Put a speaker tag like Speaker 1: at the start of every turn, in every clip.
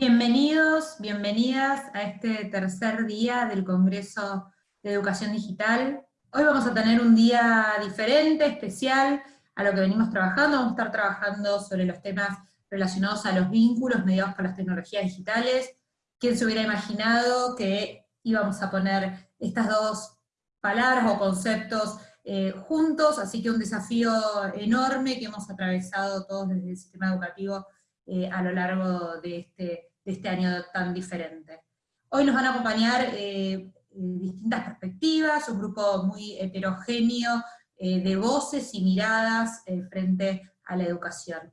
Speaker 1: Bienvenidos, bienvenidas a este tercer día del Congreso de Educación Digital. Hoy vamos a tener un día diferente, especial, a lo que venimos trabajando. Vamos a estar trabajando sobre los temas relacionados a los vínculos mediados por las tecnologías digitales. ¿Quién se hubiera imaginado que íbamos a poner estas dos palabras o conceptos eh, juntos? Así que un desafío enorme que hemos atravesado todos desde el sistema educativo eh, a lo largo de este de este año tan diferente. Hoy nos van a acompañar eh, distintas perspectivas, un grupo muy heterogéneo eh, de voces y miradas eh, frente a la educación.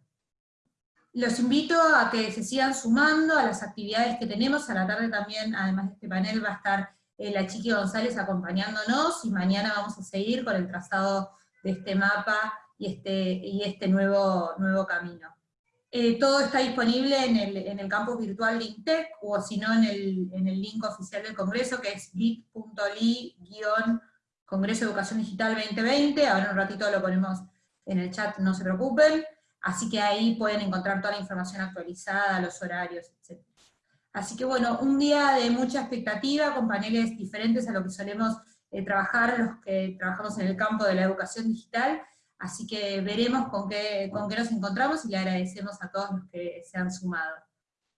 Speaker 1: Los invito a que se sigan sumando a las actividades que tenemos, a la tarde también, además de este panel, va a estar la Chiqui González acompañándonos, y mañana vamos a seguir con el trazado de este mapa y este, y este nuevo, nuevo camino. Eh, todo está disponible en el, en el campus virtual LinkTech, o si no en el, en el link oficial del Congreso, que es bit.ly-Congreso Educación Digital 2020, ahora un ratito lo ponemos en el chat, no se preocupen, así que ahí pueden encontrar toda la información actualizada, los horarios, etc. Así que bueno, un día de mucha expectativa, con paneles diferentes a lo que solemos eh, trabajar los que trabajamos en el campo de la educación digital, Así que veremos con qué, con qué nos encontramos y le agradecemos a todos los que se han sumado.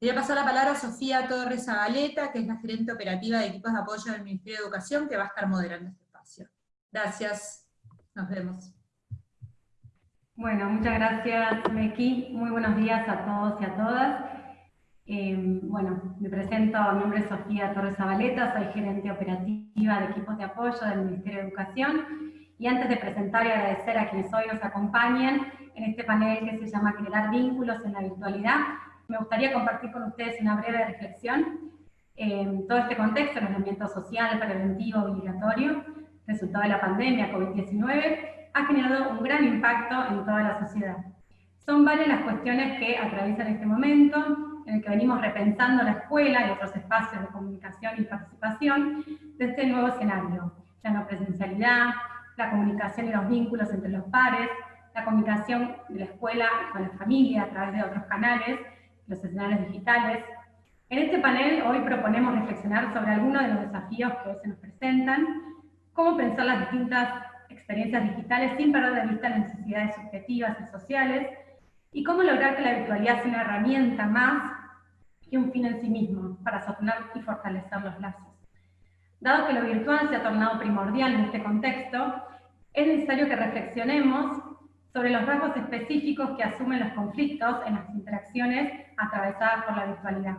Speaker 1: Voy a pasar la palabra a Sofía Torres Zabaleta, que es la gerente operativa de equipos de apoyo del Ministerio de Educación, que va a estar moderando este espacio. Gracias, nos vemos.
Speaker 2: Bueno, muchas gracias, Meki. Muy buenos días a todos y a todas. Eh, bueno, me presento, mi nombre es Sofía Torres Zabaleta, soy gerente operativa de equipos de apoyo del Ministerio de Educación, y antes de presentar y agradecer a quienes hoy nos acompañan en este panel que se llama Crear vínculos en la virtualidad, me gustaría compartir con ustedes una breve reflexión. En todo este contexto, el aislamiento social, preventivo, obligatorio, resultado de la pandemia COVID-19, ha generado un gran impacto en toda la sociedad. Son varias las cuestiones que atraviesan este momento, en el que venimos repensando la escuela y otros espacios de comunicación y participación de este nuevo escenario. La no presencialidad, la comunicación y los vínculos entre los pares, la comunicación de la escuela con la familia a través de otros canales, los escenarios digitales. En este panel hoy proponemos reflexionar sobre algunos de los desafíos que hoy se nos presentan, cómo pensar las distintas experiencias digitales sin perder de vista las necesidades subjetivas y sociales, y cómo lograr que la virtualidad sea una herramienta más que un fin en sí mismo para sostener y fortalecer los lazos. Dado que lo virtual se ha tornado primordial en este contexto, es necesario que reflexionemos sobre los rasgos específicos que asumen los conflictos en las interacciones atravesadas por la virtualidad.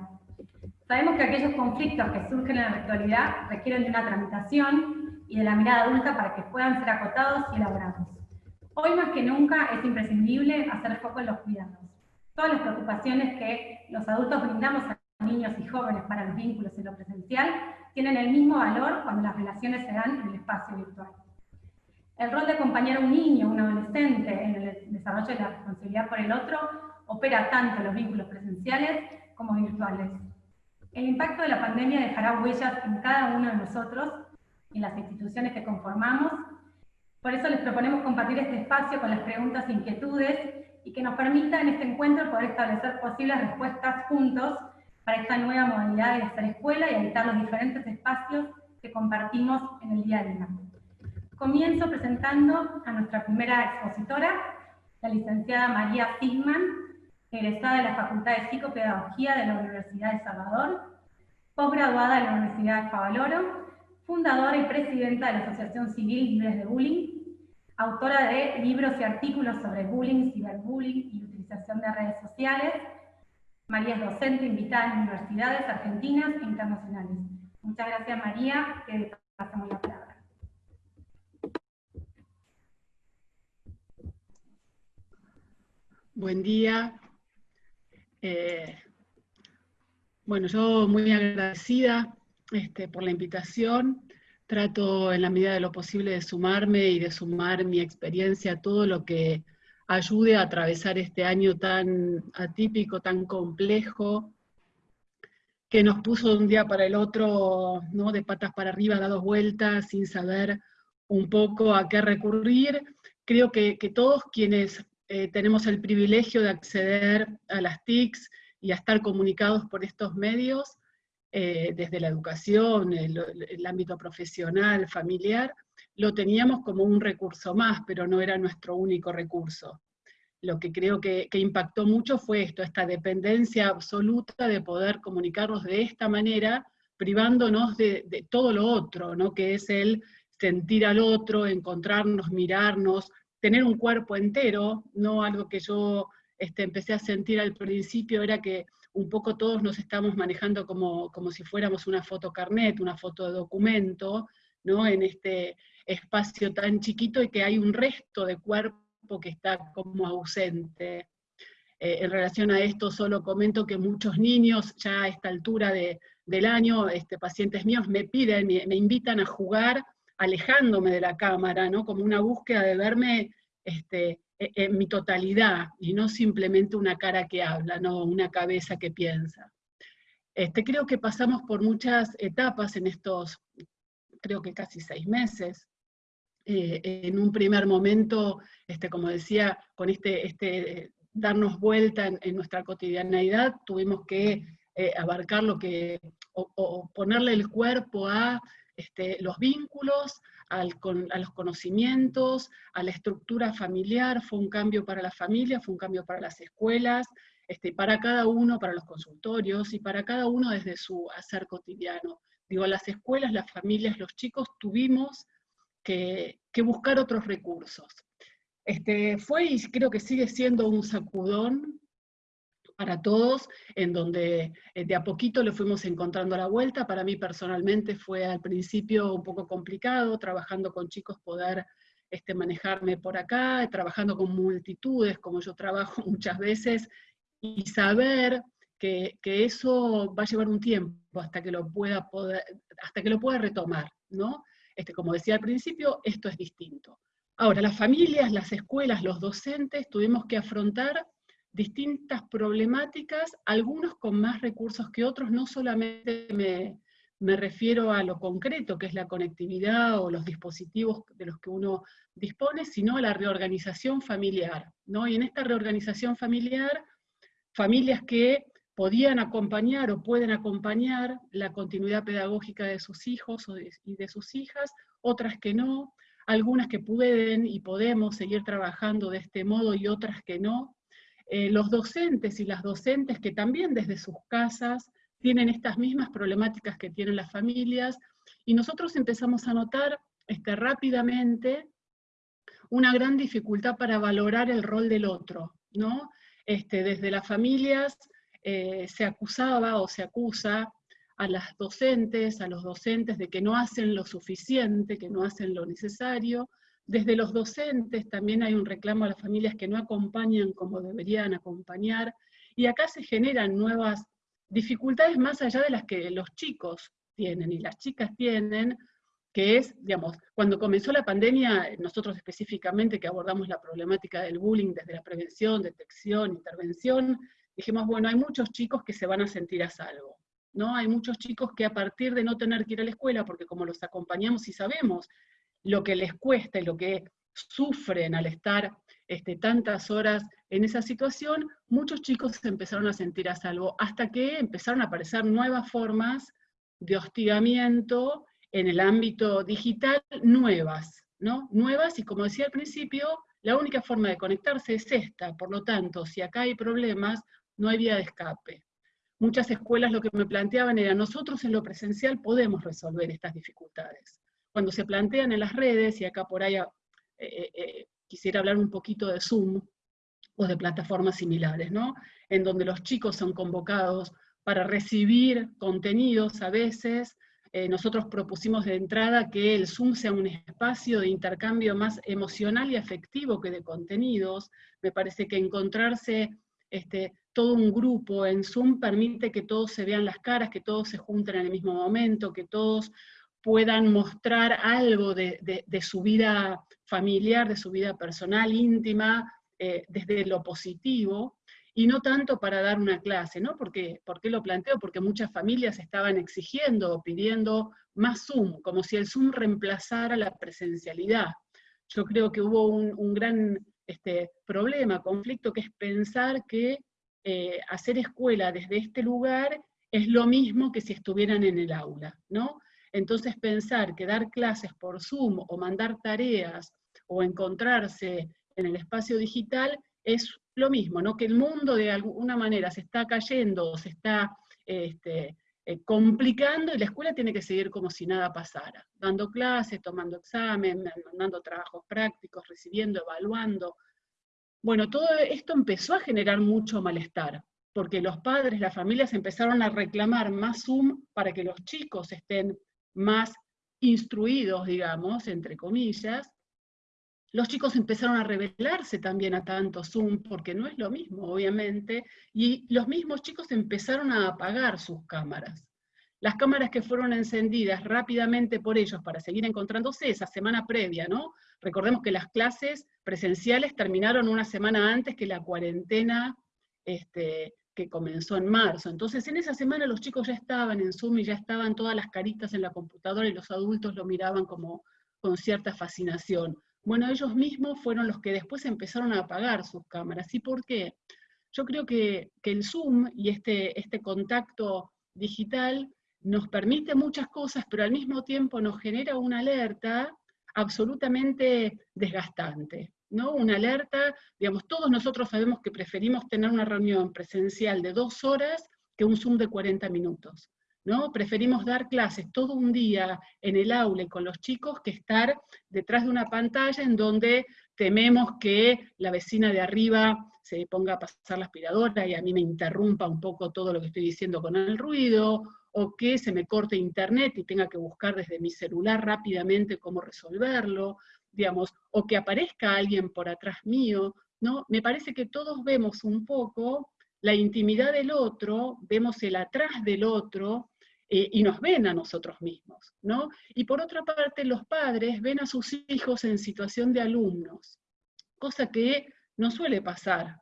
Speaker 2: Sabemos que aquellos conflictos que surgen en la virtualidad requieren de una tramitación y de la mirada adulta para que puedan ser acotados y elaborados. Hoy más que nunca es imprescindible hacer foco en los cuidados. Todas las preocupaciones que los adultos brindamos a niños y jóvenes para los vínculos en lo presencial tienen el mismo valor cuando las relaciones se dan en el espacio virtual. El rol de acompañar a un niño un adolescente en el desarrollo de la responsabilidad por el otro opera tanto en los vínculos presenciales como virtuales. El impacto de la pandemia dejará huellas en cada uno de nosotros y en las instituciones que conformamos. Por eso les proponemos compartir este espacio con las preguntas e inquietudes y que nos permita en este encuentro poder establecer posibles respuestas juntos para esta nueva modalidad de hacer escuela y habitar los diferentes espacios que compartimos en el día a día. Comienzo presentando a nuestra primera expositora, la licenciada María Sigman, egresada de la Facultad de Psicopedagogía de la Universidad de Salvador, posgraduada de la Universidad de Favaloro, fundadora y presidenta de la Asociación Civil Libres de Bullying, autora de libros y artículos sobre bullying, ciberbullying y utilización de redes sociales. María es docente invitada en universidades argentinas e internacionales. Muchas gracias María, que pasamos la palabra.
Speaker 3: Buen día. Eh, bueno, yo muy agradecida este, por la invitación. Trato en la medida de lo posible de sumarme y de sumar mi experiencia a todo lo que ayude a atravesar este año tan atípico, tan complejo, que nos puso de un día para el otro, ¿no? de patas para arriba, dados vueltas, sin saber un poco a qué recurrir. Creo que, todos quienes eh, tenemos el privilegio de acceder a las TICs y a estar comunicados por estos medios, eh, desde la educación, el, ámbito profesional, familiar, lo teníamos como un recurso más, pero no era nuestro único recurso. Lo que creo que, impactó mucho fue esto, esta dependencia absoluta de poder comunicarnos de esta manera, privándonos de, todo lo otro, ¿no? que es el sentir al otro, encontrarnos, mirarnos, tener un cuerpo entero, no algo que yo este, empecé a sentir al principio era que un poco todos nos estamos manejando como, como si fuéramos una foto carnet, una foto de documento, ¿no? en este espacio tan chiquito y que hay un resto de cuerpo que está como ausente. Eh, en relación a esto solo comento que muchos niños ya a esta altura del año, este, pacientes míos, me piden, me, me, invitan a jugar alejándome de la cámara, ¿no? como una búsqueda de verme este, e, en mi totalidad, y no simplemente una cara que habla, no una cabeza que piensa. Este, creo que pasamos por muchas etapas en estos, creo que casi seis meses. Eh, en un primer momento, este, como decía, con este, este darnos vuelta en, nuestra cotidianeidad, tuvimos que eh, abarcar lo que, o, ponerle el cuerpo a este, los vínculos, a los conocimientos, a la estructura familiar, fue un cambio para la familia, fue un cambio para las escuelas, este, para cada uno, para los consultorios, y para cada uno desde su hacer cotidiano. Digo, las escuelas, las familias, los chicos tuvimos que, buscar otros recursos. Este, fue y creo que sigue siendo un sacudón para todos, en donde eh, de a poquito le fuimos encontrando la vuelta. Para mí personalmente fue al principio un poco complicado, trabajando con chicos poder este, manejarme por acá, trabajando con multitudes, como yo trabajo muchas veces, y saber que, que, eso va a llevar un tiempo hasta que lo pueda, poder, hasta que lo pueda retomar, ¿no? Este, como decía al principio, esto es distinto. Ahora, las familias, las escuelas, los docentes, tuvimos que afrontar distintas problemáticas, algunos con más recursos que otros, no solamente me, refiero a lo concreto, que es la conectividad o los dispositivos de los que uno dispone, sino a la reorganización familiar. ¿no? Y en esta reorganización familiar, familias que podían acompañar o pueden acompañar la continuidad pedagógica de sus hijos y de sus hijas, otras que no, algunas que pueden y podemos seguir trabajando de este modo y otras que no, eh, los docentes y las docentes que también desde sus casas tienen estas mismas problemáticas que tienen las familias, y nosotros empezamos a notar este, rápidamente una gran dificultad para valorar el rol del otro, ¿no? Este, desde las familias eh, se acusaba o se acusa a las docentes, a los docentes de que no hacen lo suficiente, que no hacen lo necesario, desde los docentes también hay un reclamo a las familias que no acompañan como deberían acompañar, y acá se generan nuevas dificultades más allá de las que los chicos tienen y las chicas tienen, que es, digamos, cuando comenzó la pandemia, nosotros específicamente que abordamos la problemática del bullying desde la prevención, detección, intervención, dijimos, bueno, hay muchos chicos que se van a sentir a salvo, ¿no? Hay muchos chicos que a partir de no tener que ir a la escuela, porque como los acompañamos y sabemos lo que les cuesta y lo que sufren al estar este, tantas horas en esa situación, muchos chicos se empezaron a sentir a salvo, hasta que empezaron a aparecer nuevas formas de hostigamiento en el ámbito digital, nuevas, ¿no? Nuevas, y como decía al principio, la única forma de conectarse es esta, por lo tanto, si acá hay problemas, no hay vía de escape. Muchas escuelas lo que me planteaban era, nosotros en lo presencial podemos resolver estas dificultades cuando se plantean en las redes, y acá por ahí eh, eh, eh, quisiera hablar un poquito de Zoom, o de plataformas similares, ¿no? En donde los chicos son convocados para recibir contenidos a veces, nosotros propusimos de entrada que el Zoom sea un espacio de intercambio más emocional y afectivo que de contenidos. Me parece que encontrarse este, todo un grupo en Zoom permite que todos se vean las caras, que todos se junten en el mismo momento, que todos puedan mostrar algo de, su vida familiar, de su vida personal, íntima, eh, desde lo positivo, y no tanto para dar una clase, ¿no? Porque, ¿Por qué lo planteo? Porque muchas familias estaban exigiendo o pidiendo más Zoom, como si el Zoom reemplazara la presencialidad. Yo creo que hubo un, gran este, problema, conflicto, que es pensar que eh, hacer escuela desde este lugar es lo mismo que si estuvieran en el aula, ¿no? Entonces pensar que dar clases por Zoom o mandar tareas o encontrarse en el espacio digital es lo mismo, ¿no? Que el mundo de alguna manera se está cayendo, se está este, eh, complicando y la escuela tiene que seguir como si nada pasara, dando clases, tomando examen, mandando trabajos prácticos, recibiendo, evaluando. Bueno, todo esto empezó a generar mucho malestar, porque los padres, las familias empezaron a reclamar más Zoom para que los chicos estén más instruidos, digamos, entre comillas, los chicos empezaron a rebelarse también a tanto Zoom, porque no es lo mismo, obviamente, y los mismos chicos empezaron a apagar sus cámaras. Las cámaras que fueron encendidas rápidamente por ellos para seguir encontrándose esa semana previa, ¿no? Recordemos que las clases presenciales terminaron una semana antes que la cuarentena este, que comenzó en marzo. Entonces en esa semana los chicos ya estaban en Zoom y ya estaban todas las caritas en la computadora y los adultos lo miraban como con cierta fascinación. Bueno, ellos mismos fueron los que después empezaron a apagar sus cámaras. ¿Y por qué? Yo creo que, el Zoom y este, este contacto digital nos permite muchas cosas, pero al mismo tiempo nos genera una alerta absolutamente desgastante. ¿no? Una alerta, digamos, todos nosotros sabemos que preferimos tener una reunión presencial de dos horas que un Zoom de 40 minutos. ¿no? Preferimos dar clases todo un día en el aula y con los chicos que estar detrás de una pantalla en donde tememos que la vecina de arriba se ponga a pasar la aspiradora y a mí me interrumpa un poco todo lo que estoy diciendo con el ruido, o que se me corte internet y tenga que buscar desde mi celular rápidamente cómo resolverlo, digamos, o que aparezca alguien por atrás mío, ¿no? Me parece que todos vemos un poco la intimidad del otro, vemos el atrás del otro, eh, y nos ven a nosotros mismos, ¿no? Y por otra parte, los padres ven a sus hijos en situación de alumnos, cosa que no suele pasar,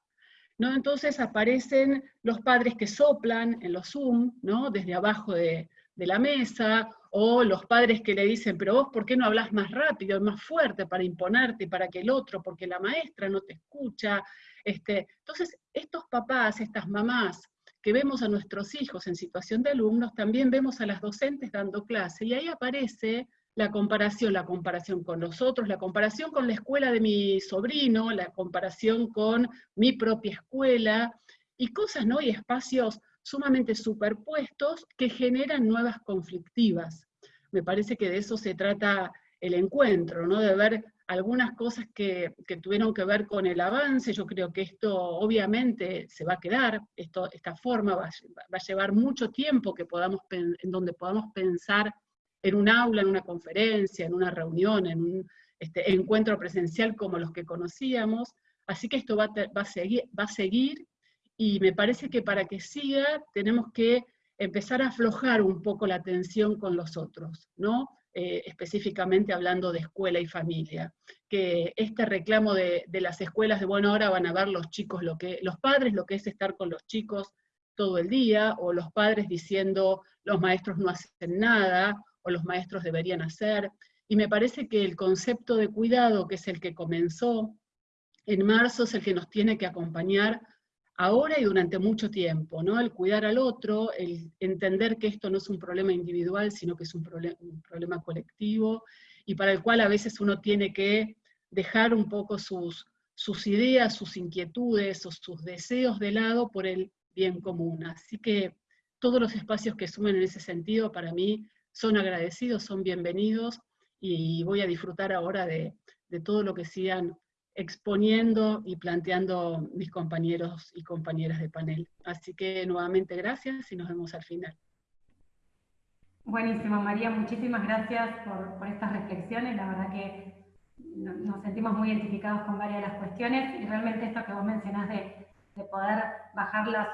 Speaker 3: ¿no? Entonces aparecen los padres que soplan en los Zoom, ¿no? Desde abajo de, de la mesa, o los padres que le dicen, pero vos, ¿por qué no hablas más rápido, más fuerte para imponerte, para que el otro, porque la maestra no te escucha? Este, entonces, estos papás, estas mamás, que vemos a nuestros hijos en situación de alumnos, también vemos a las docentes dando clase, y ahí aparece la comparación, la comparación con nosotros, la comparación con la escuela de mi sobrino, la comparación con mi propia escuela, y cosas, ¿no? Y espacios sumamente superpuestos que generan nuevas conflictivas. Me parece que de eso se trata el encuentro, ¿no? De ver algunas cosas que, tuvieron que ver con el avance, yo creo que esto obviamente se va a quedar, esto, esta forma va, a llevar mucho tiempo que podamos, en donde podamos pensar en un aula, en una conferencia, en una reunión, en un este, encuentro presencial como los que conocíamos, así que esto va, va, a seguir, va a seguir, y me parece que para que siga tenemos que empezar a aflojar un poco la tensión con los otros, ¿no? Eh, específicamente hablando de escuela y familia, que este reclamo de, las escuelas de, bueno, ahora van a ver los chicos, lo que, los padres lo que es estar con los chicos todo el día, o los padres diciendo los maestros no hacen nada, o los maestros deberían hacer, y me parece que el concepto de cuidado, que es el que comenzó en marzo, es el que nos tiene que acompañar ahora y durante mucho tiempo, ¿no? El cuidar al otro, el entender que esto no es un problema individual, sino que es un, problema colectivo, y para el cual a veces uno tiene que dejar un poco sus, ideas, sus inquietudes o sus deseos de lado por el bien común. Así que todos los espacios que sumen en ese sentido para mí son agradecidos, son bienvenidos, y voy a disfrutar ahora de, de todo lo que sigan exponiendo y planteando mis compañeros y compañeras de panel. Así que nuevamente gracias y nos vemos al final.
Speaker 2: Buenísimo, María, muchísimas gracias por, estas reflexiones. La verdad que nos sentimos muy identificados con varias de las cuestiones y realmente esto que vos mencionás de, poder bajar las,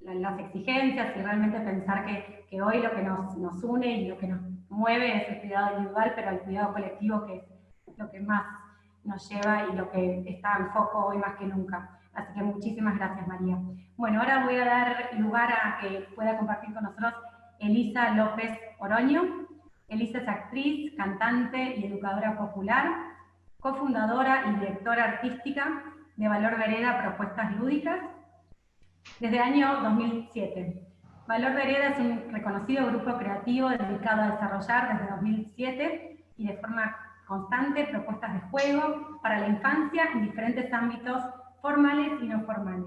Speaker 2: las, exigencias y realmente pensar que, que hoy lo que nos, nos, une y lo que nos mueve es el cuidado individual, pero el cuidado colectivo que es lo que más nos lleva y lo que está en foco hoy más que nunca. Así que muchísimas gracias, María. Bueno, ahora voy a dar lugar a que pueda compartir con nosotros Elisa López Oroño. Elisa es actriz, cantante y educadora popular, cofundadora y directora artística de Valor Vereda Propuestas Lúdicas. desde el año 2007. Valor Vereda es un reconocido grupo creativo dedicado a desarrollar desde 2007 y de forma constante propuestas de juego para la infancia en diferentes ámbitos formales y no formales.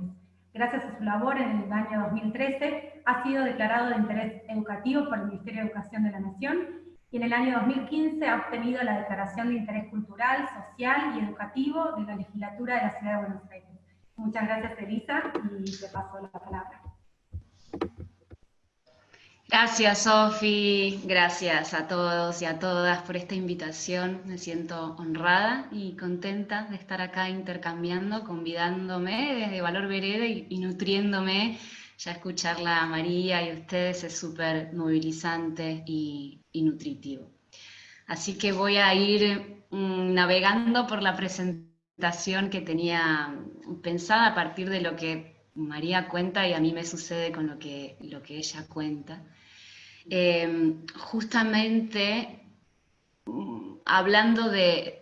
Speaker 2: Gracias a su labor en el año 2013 ha sido declarado de interés educativo por el Ministerio de Educación de la Nación y en el año 2015 ha obtenido la declaración de interés cultural, social y educativo de la legislatura de la Ciudad de Buenos Aires. Muchas gracias Elisa y te paso la palabra.
Speaker 4: Gracias, Sofi. Gracias a todos y a todas por esta invitación. Me siento honrada y contenta de estar acá intercambiando, convidándome desde Valor Vereda y, nutriéndome. Ya escucharla a María y a ustedes es súper movilizante y, nutritivo. Así que voy a ir mm, navegando por la presentación que tenía pensada a partir de lo que María cuenta y a mí me sucede con lo que, lo que ella cuenta. Em, justamente mm, hablando de,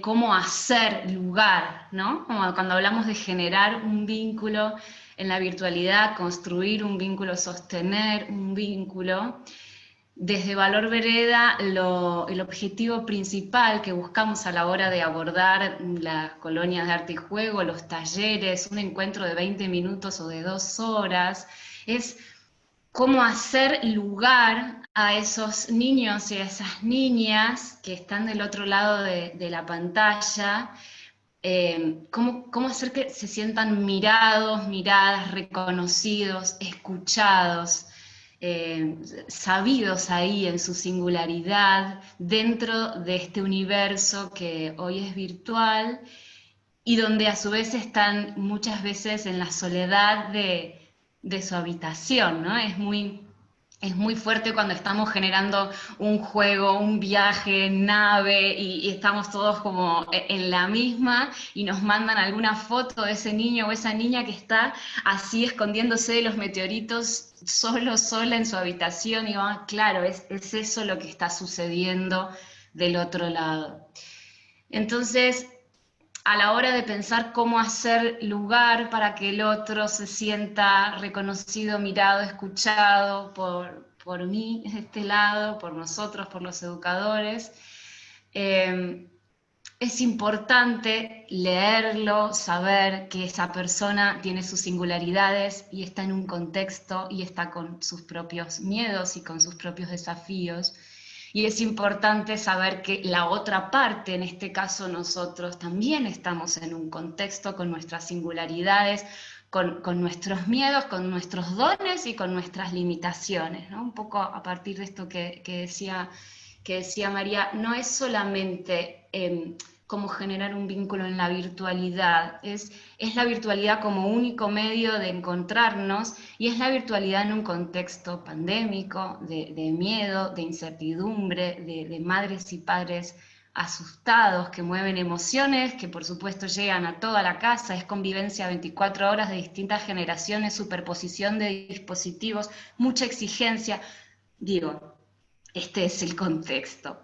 Speaker 4: cómo hacer lugar, ¿no? Como cuando hablamos de generar un vínculo en la virtualidad, construir un vínculo, sostener un vínculo, desde Valor Vereda el objetivo principal que buscamos a la hora de abordar las colonias de arte y juego, los talleres, un encuentro de 20 minutos o de dos horas, es cómo hacer lugar a esos niños y a esas niñas que están del otro lado de, la pantalla, eh, cómo, hacer que se sientan mirados, miradas, reconocidos, escuchados, eh, sabidos ahí en su singularidad, dentro de este universo que hoy es virtual y donde a su vez están muchas veces en la soledad de de su habitación, ¿no? Es muy, es muy fuerte cuando estamos generando un juego, un viaje, nave, y, estamos todos como e, en la misma, y nos mandan alguna foto de ese niño o esa niña que está así escondiéndose de los meteoritos, solo, sola en su habitación, y va, claro, es, es eso lo que está sucediendo del otro lado. Entonces, a la hora de pensar cómo hacer lugar para que el otro se sienta reconocido, mirado, escuchado por, por mí, este lado, por nosotros, por los educadores, eh, es importante leerlo, saber que esa persona tiene sus singularidades y está en un contexto y está con sus propios miedos y con sus propios desafíos y es importante saber que la otra parte, en este caso nosotros, también estamos en un contexto con nuestras singularidades, con, nuestros miedos, con nuestros dones y con nuestras limitaciones. Un poco a partir de esto que, decía, que decía María, no es solamente... Em, cómo generar un vínculo en la virtualidad. Es, es la virtualidad como único medio de encontrarnos y es la virtualidad en un contexto pandémico, de, miedo, de incertidumbre, de, de, madres y padres asustados, que mueven emociones, que por supuesto llegan a toda la casa, es convivencia 24 horas de distintas generaciones, superposición de dispositivos, mucha exigencia. Digo, este es el contexto.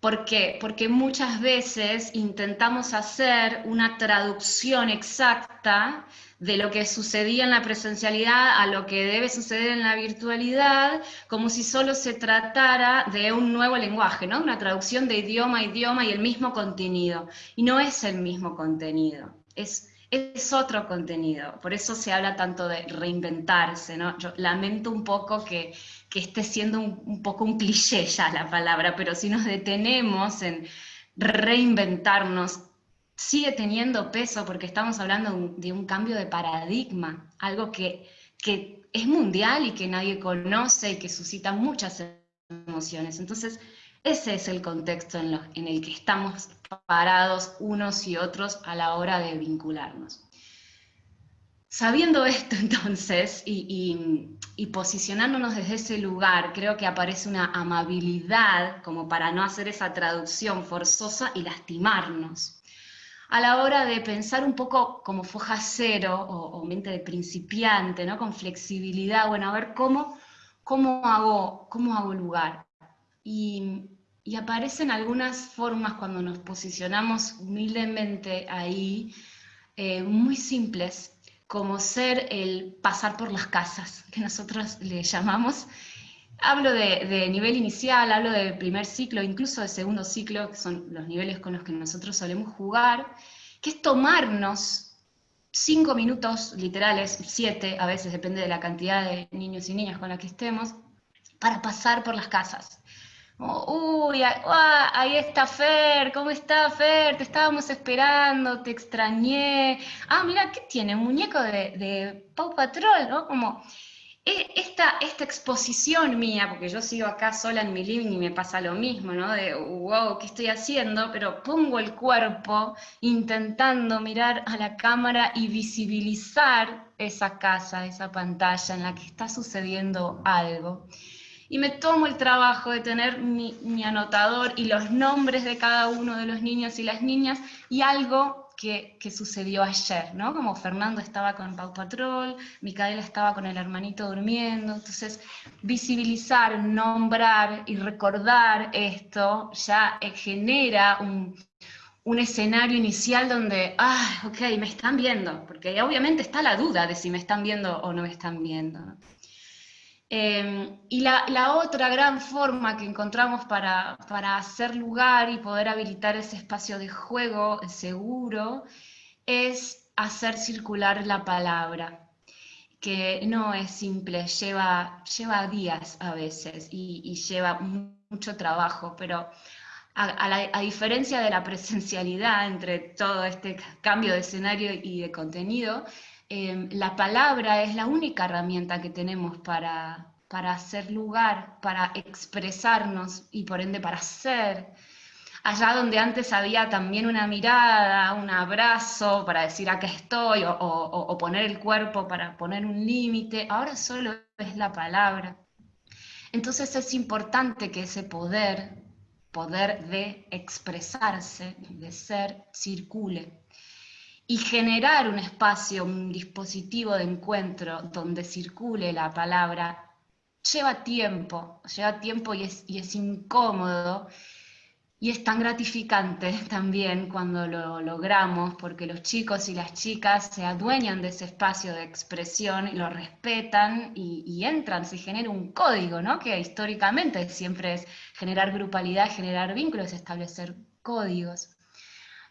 Speaker 4: ¿Por qué? Porque muchas veces intentamos hacer una traducción exacta de lo que sucedía en la presencialidad a lo que debe suceder en la virtualidad, como si solo se tratara de un nuevo lenguaje, ¿no? Una traducción de idioma a idioma y el mismo contenido. Y no es el mismo contenido, es es otro contenido, por eso se habla tanto de reinventarse, ¿no? Yo lamento un poco que, esté siendo un, poco un cliché ya la palabra, pero si nos detenemos en reinventarnos, sigue teniendo peso porque estamos hablando de un cambio de paradigma, algo que, que es mundial y que nadie conoce y que suscita muchas emociones. Entonces, ese es el contexto en, el que estamos parados unos y otros a la hora de vincularnos. Sabiendo esto entonces y, posicionándonos desde ese lugar, creo que aparece una amabilidad como para no hacer esa traducción forzosa y lastimarnos. A la hora de pensar un poco como foja cero o, mente de principiante, ¿no? con flexibilidad, bueno, a ver cómo, cómo, hago, cómo hago lugar. Y, aparecen algunas formas cuando nos posicionamos humildemente ahí, eh, muy simples, como ser el pasar por las casas, que nosotros le llamamos. Hablo de, de, nivel inicial, hablo de primer ciclo, incluso de segundo ciclo, que son los niveles con los que nosotros solemos jugar, que es tomarnos cinco minutos literales, siete, a veces depende de la cantidad de niños y niñas con las que estemos, para pasar por las casas. Uy, ah, ahí está Fer, ¿cómo está Fer? Te estábamos esperando, te extrañé. Ah, mira, ¿qué tiene? Un muñeco de, de Paw Patrol, ¿no? Como e, esta, esta exposición mía, porque yo sigo acá sola en mi living y me pasa lo mismo, ¿no? De, wow, ¿qué estoy haciendo? Pero pongo el cuerpo intentando mirar a la cámara y visibilizar esa casa, esa pantalla en la que está sucediendo algo y me tomo el trabajo de tener mi, anotador y los nombres de cada uno de los niños y las niñas y algo que, sucedió ayer, ¿no? Como Fernando estaba con Pau Patrol, Micaela estaba con el hermanito durmiendo, entonces visibilizar, nombrar y recordar esto ya eh, genera un, escenario inicial donde, ah, ok, me están viendo, porque obviamente está la duda de si me están viendo o no me están viendo. Em, y la, otra gran forma que encontramos para, hacer lugar y poder habilitar ese espacio de juego seguro es hacer circular la palabra, que no es simple, lleva, lleva días a veces y, lleva mucho trabajo, pero a, diferencia de la presencialidad entre todo este cambio de escenario y de contenido, Em, la palabra es la única herramienta que tenemos para, para hacer lugar, para expresarnos y por ende para ser. Allá donde antes había también una mirada, un abrazo para decir acá estoy, o, o poner el cuerpo para poner un límite, ahora solo es la palabra. Entonces es importante que ese poder, poder de expresarse, de ser, circule y generar un espacio, un dispositivo de encuentro donde circule la palabra, lleva tiempo, lleva tiempo y es, incómodo, y es tan gratificante también cuando lo logramos, porque los chicos y las chicas se adueñan de ese espacio de expresión, y lo respetan y, y, entran, se genera un código, ¿no? que históricamente siempre es generar grupalidad, generar vínculos, establecer códigos.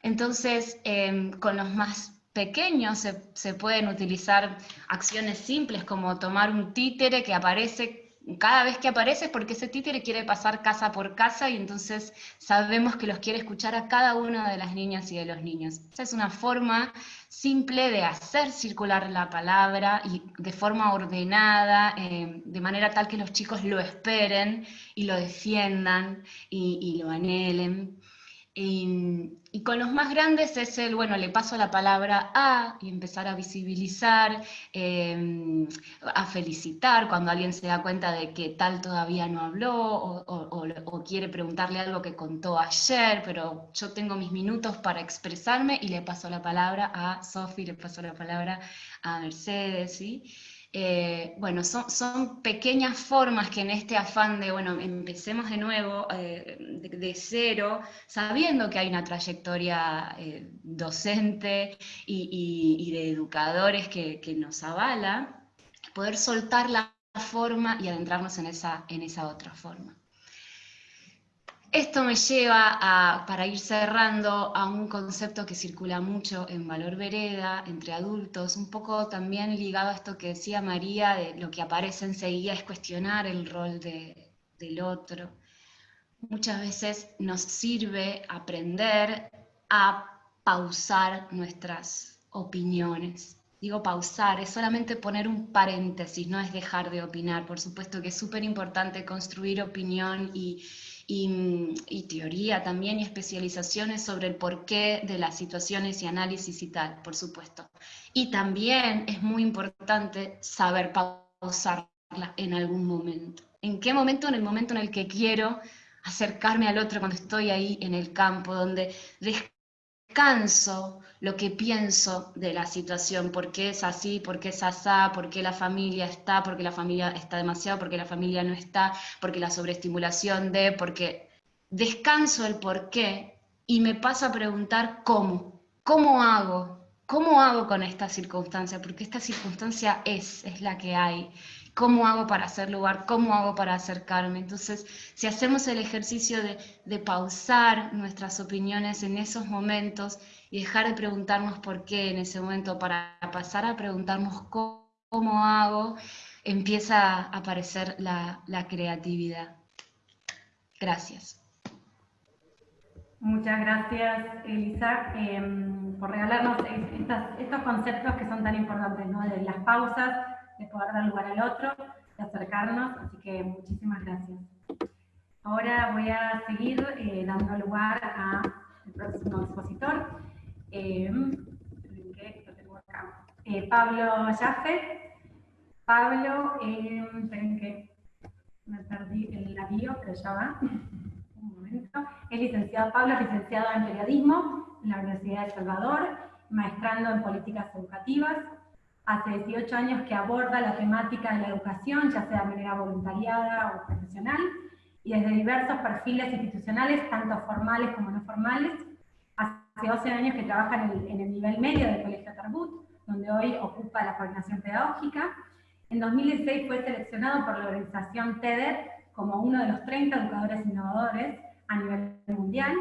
Speaker 4: Entonces, em, con los más pequeños se, pueden utilizar acciones simples como tomar un títere que aparece cada vez que aparece porque ese títere quiere pasar casa por casa y entonces sabemos que los quiere escuchar a cada una de las niñas y de los niños. Esa es una forma simple de hacer circular la palabra y de forma ordenada, em, de manera tal que los chicos lo esperen y lo defiendan y lo anhelen. Y, con los más grandes es el, bueno, le paso la palabra a y empezar a visibilizar, em, a felicitar cuando alguien se da cuenta de que tal todavía no habló o, quiere preguntarle algo que contó ayer, pero yo tengo mis minutos para expresarme y le paso la palabra a Sofi, le paso la palabra a Mercedes, ¿sí? Eh, bueno, son, pequeñas formas que en este afán de, bueno, empecemos de nuevo, eh, de, cero, sabiendo que hay una trayectoria eh, docente y, de educadores que, nos avala, poder soltar la forma y adentrarnos en esa, en esa otra forma. Esto me lleva, a, para ir cerrando, a un concepto que circula mucho en Valor Vereda, entre adultos, un poco también ligado a esto que decía María, de lo que aparece enseguida es cuestionar el rol del otro. Muchas veces nos sirve aprender a pausar nuestras opiniones. Digo pausar, es solamente poner un paréntesis, no es dejar de opinar. Por supuesto que es súper importante construir opinión y, y, teoría también y especializaciones sobre el porqué de las situaciones y análisis y tal, por supuesto. Y también es muy importante saber pausarla en algún momento. ¿En qué momento? En el momento en el que quiero acercarme al otro cuando estoy ahí en el campo, donde descanso lo que pienso de la situación, por qué es así, por qué es asá, por qué la familia está, por qué la familia está demasiado, por qué la familia no está, porque la sobreestimulación de, porque descanso el por qué y me pasa a preguntar cómo, cómo hago ¿Cómo hago con esta circunstancia? Porque esta circunstancia es, es la que hay. ¿Cómo hago para hacer lugar? ¿Cómo hago para acercarme? Entonces, si hacemos el ejercicio de, pausar nuestras opiniones en esos momentos y dejar de preguntarnos por qué en ese momento, para pasar a preguntarnos cómo, hago, empieza a aparecer la, creatividad. Gracias.
Speaker 2: Muchas gracias, Elisa. Em, por regalarnos estos conceptos que son tan importantes, ¿no? de las pausas, de poder dar lugar al otro, de acercarnos, así que muchísimas gracias. Ahora voy a seguir eh, dando lugar al próximo expositor, eh, eh, Pablo Jaffe. Pablo, esperen que me perdí el bio, que ya va. Un momento. Es licenciado, Pablo es licenciado en periodismo, en la Universidad de Salvador, maestrando en políticas educativas. Hace 18 años que aborda la temática de la educación, ya sea de manera voluntariada o profesional, y desde diversos perfiles institucionales, tanto formales como no formales. Hace 12 años que trabaja en el, en el nivel medio del Colegio Tarbut, donde hoy ocupa la coordinación pedagógica. En 2016 fue seleccionado por la organización TEDER como uno de los 30 educadores innovadores a nivel mundial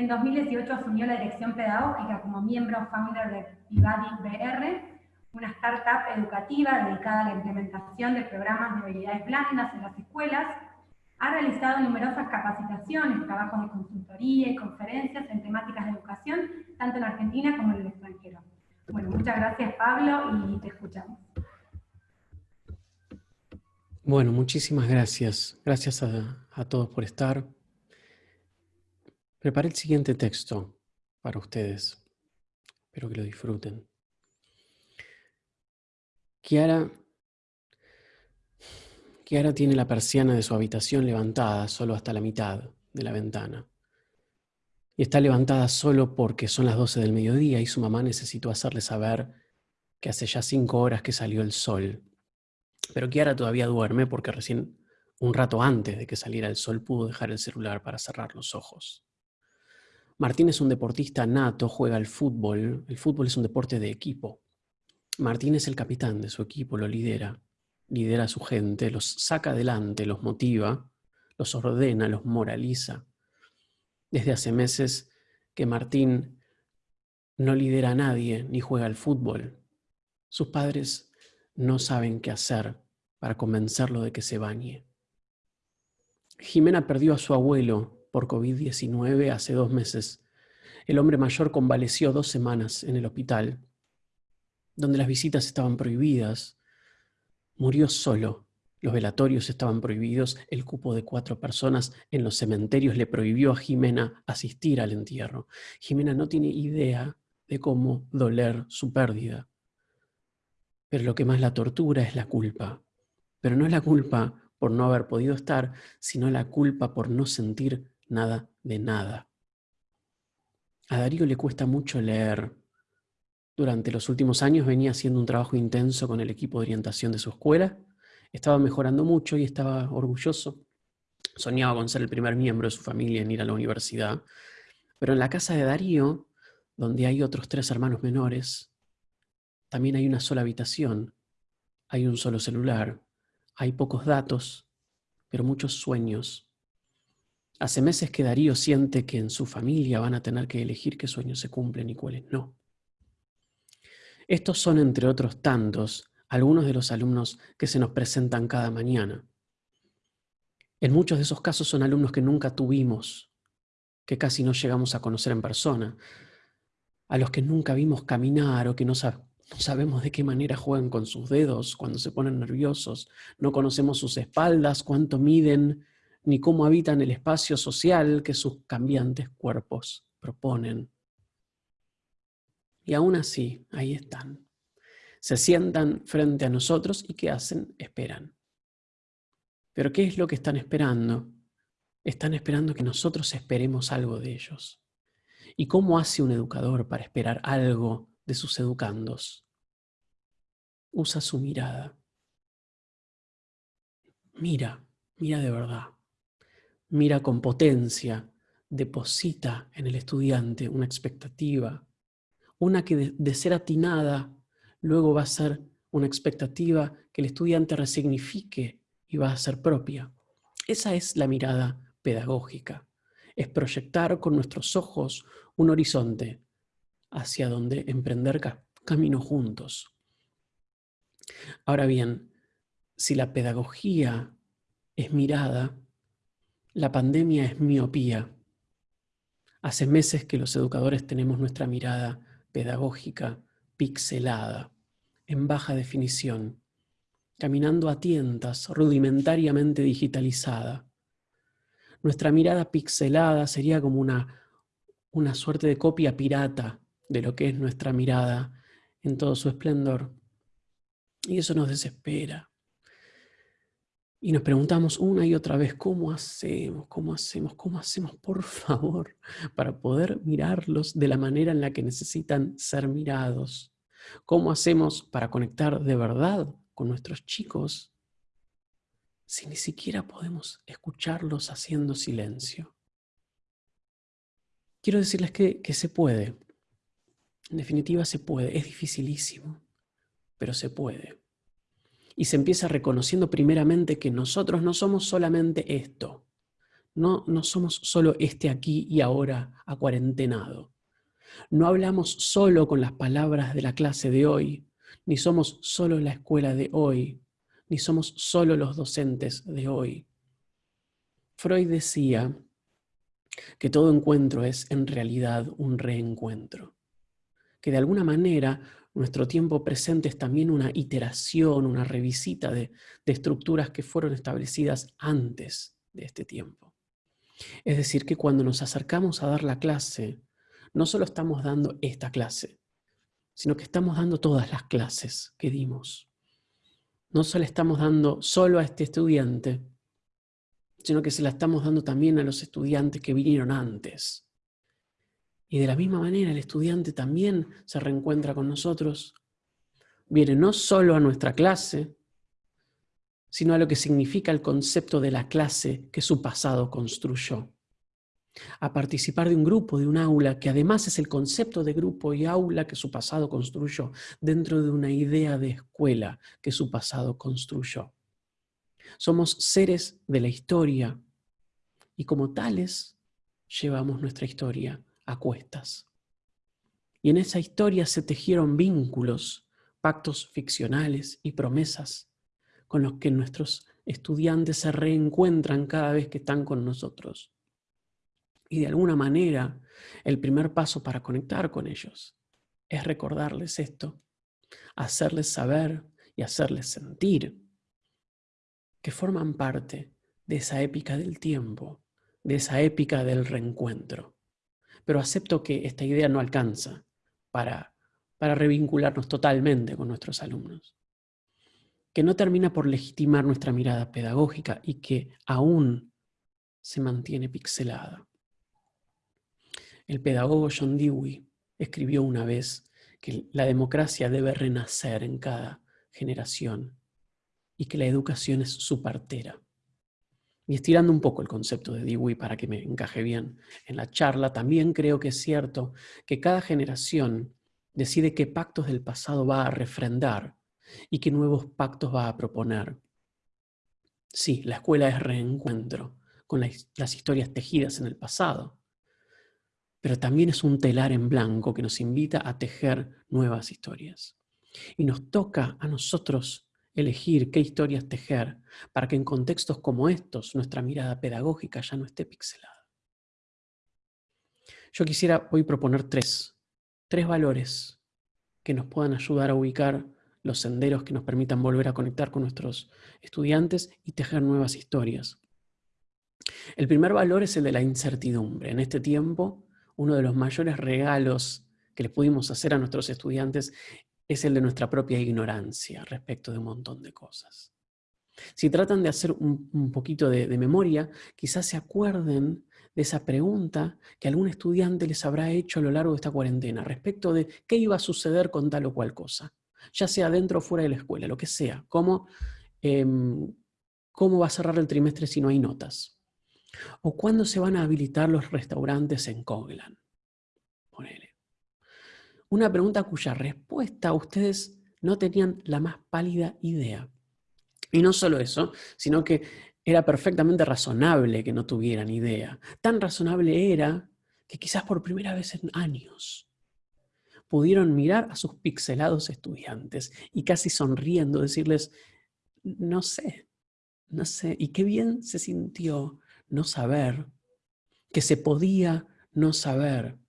Speaker 2: en 2018 asumió la dirección pedagógica como miembro founder de Vivadi BR, una startup educativa dedicada a la implementación de programas de habilidades blandas en las escuelas. Ha realizado numerosas capacitaciones, trabajos de consultoría y conferencias en temáticas de educación, tanto en Argentina como en el extranjero. Bueno, muchas gracias Pablo y te escuchamos.
Speaker 5: Bueno, muchísimas gracias. Gracias a, a todos por estar. Preparé el siguiente texto para ustedes. Espero que lo disfruten. Kiara, Kiara tiene la persiana de su habitación levantada solo hasta la mitad de la ventana. Y está levantada solo porque son las 12 del mediodía y su mamá necesitó hacerle saber que hace ya cinco horas que salió el sol. Pero Kiara todavía duerme porque recién un rato antes de que saliera el sol pudo dejar el celular para cerrar los ojos. Martín es un deportista nato, juega al fútbol. El fútbol es un deporte de equipo. Martín es el capitán de su equipo, lo lidera. Lidera a su gente, los saca adelante, los motiva, los ordena, los moraliza. Desde hace meses que Martín no lidera a nadie ni juega al fútbol. Sus padres no saben qué hacer para convencerlo de que se bañe. Jimena perdió a su abuelo por COVID-19 hace dos meses. El hombre mayor convaleció dos semanas en el hospital, donde las visitas estaban prohibidas. Murió solo. Los velatorios estaban prohibidos. El cupo de cuatro personas en los cementerios le prohibió a Jimena asistir al entierro. Jimena no tiene idea de cómo doler su pérdida. Pero lo que más la tortura es la culpa. Pero no es la culpa por no haber podido estar, sino la culpa por no sentir nada de nada. A Darío le cuesta mucho leer. Durante los últimos años venía haciendo un trabajo intenso con el equipo de orientación de su escuela. Estaba mejorando mucho y estaba orgulloso. Soñaba con ser el primer miembro de su familia en ir a la universidad. Pero en la casa de Darío, donde hay otros tres hermanos menores, también hay una sola habitación, hay un solo celular, hay pocos datos, pero muchos sueños Hace meses que Darío siente que en su familia van a tener que elegir qué sueños se cumplen y cuáles no. Estos son, entre otros tantos, algunos de los alumnos que se nos presentan cada mañana. En muchos de esos casos son alumnos que nunca tuvimos, que casi no llegamos a conocer en persona, a los que nunca vimos caminar o que no, sabemos de qué manera juegan con sus dedos cuando se ponen nerviosos, no conocemos sus espaldas, cuánto miden, ni cómo habitan el espacio social que sus cambiantes cuerpos proponen. Y aún así, ahí están. Se sientan frente a nosotros y ¿qué hacen? Esperan. Pero ¿qué es lo que están esperando? Están esperando que nosotros esperemos algo de ellos. ¿Y cómo hace un educador para esperar algo de sus educandos? Usa su mirada. Mira, mira de verdad mira con potencia, deposita en el estudiante una expectativa, una que de, ser atinada luego va a ser una expectativa que el estudiante resignifique y va a ser propia. Esa es la mirada pedagógica. Es proyectar con nuestros ojos un horizonte hacia donde emprender camino juntos. Ahora bien, si la pedagogía es mirada, la pandemia es miopía. Hace meses que los educadores tenemos nuestra mirada pedagógica pixelada, en baja definición, caminando a tientas, rudimentariamente digitalizada. Nuestra mirada pixelada sería como una, una suerte de copia pirata de lo que es nuestra mirada en todo su esplendor. Y eso nos desespera. Y nos preguntamos una y otra vez, ¿cómo hacemos? ¿Cómo hacemos? ¿Cómo hacemos, por favor, para poder mirarlos de la manera en la que necesitan ser mirados? ¿Cómo hacemos para conectar de verdad con nuestros chicos si ni siquiera podemos escucharlos haciendo silencio? Quiero decirles que, que se puede. En definitiva, se puede. Es dificilísimo, pero se puede y se empieza reconociendo primeramente que nosotros no somos solamente esto, no, no somos solo este aquí y ahora acuarentenado. No hablamos solo con las palabras de la clase de hoy, ni somos solo la escuela de hoy, ni somos solo los docentes de hoy. Freud decía que todo encuentro es en realidad un reencuentro, que de alguna manera nuestro tiempo presente es también una iteración, una revisita de, estructuras que fueron establecidas antes de este tiempo. Es decir, que cuando nos acercamos a dar la clase, no solo estamos dando esta clase, sino que estamos dando todas las clases que dimos. No solo estamos dando solo a este estudiante, sino que se la estamos dando también a los estudiantes que vinieron antes. Y de la misma manera el estudiante también se reencuentra con nosotros. Viene no solo a nuestra clase, sino a lo que significa el concepto de la clase que su pasado construyó. A participar de un grupo, de un aula, que además es el concepto de grupo y aula que su pasado construyó, dentro de una idea de escuela que su pasado construyó. Somos seres de la historia y como tales llevamos nuestra historia a cuestas. Y en esa historia se tejieron vínculos, pactos ficcionales y promesas con los que nuestros estudiantes se reencuentran cada vez que están con nosotros. Y de alguna manera, el primer paso para conectar con ellos es recordarles esto, hacerles saber y hacerles sentir que forman parte de esa épica del tiempo, de esa épica del reencuentro pero acepto que esta idea no alcanza para, para revincularnos totalmente con nuestros alumnos. Que no termina por legitimar nuestra mirada pedagógica y que aún se mantiene pixelada. El pedagogo John Dewey escribió una vez que la democracia debe renacer en cada generación y que la educación es su partera. Y estirando un poco el concepto de Dewey para que me encaje bien en la charla, también creo que es cierto que cada generación decide qué pactos del pasado va a refrendar y qué nuevos pactos va a proponer. Sí, la escuela es reencuentro con las historias tejidas en el pasado, pero también es un telar en blanco que nos invita a tejer nuevas historias. Y nos toca a nosotros elegir qué historias tejer para que en contextos como estos nuestra mirada pedagógica ya no esté pixelada. Yo quisiera hoy proponer tres, tres valores que nos puedan ayudar a ubicar los senderos que nos permitan volver a conectar con nuestros estudiantes y tejer nuevas historias. El primer valor es el de la incertidumbre. En este tiempo, uno de los mayores regalos que le pudimos hacer a nuestros estudiantes es el de nuestra propia ignorancia respecto de un montón de cosas. Si tratan de hacer un, poquito de, memoria, quizás se acuerden de esa pregunta que algún estudiante les habrá hecho a lo largo de esta cuarentena respecto de qué iba a suceder con tal o cual cosa, ya sea dentro o fuera de la escuela, lo que sea, cómo, em, cómo va a cerrar el trimestre si no hay notas, o cuándo se van a habilitar los restaurantes en Coglan. Una pregunta cuya respuesta ustedes no tenían la más pálida idea. Y no solo eso, sino que era perfectamente razonable que no tuvieran idea. Tan razonable era que quizás por primera vez en años pudieron mirar a sus pixelados estudiantes y casi sonriendo decirles, no sé, no sé, y qué bien se sintió no saber, que se podía no saber,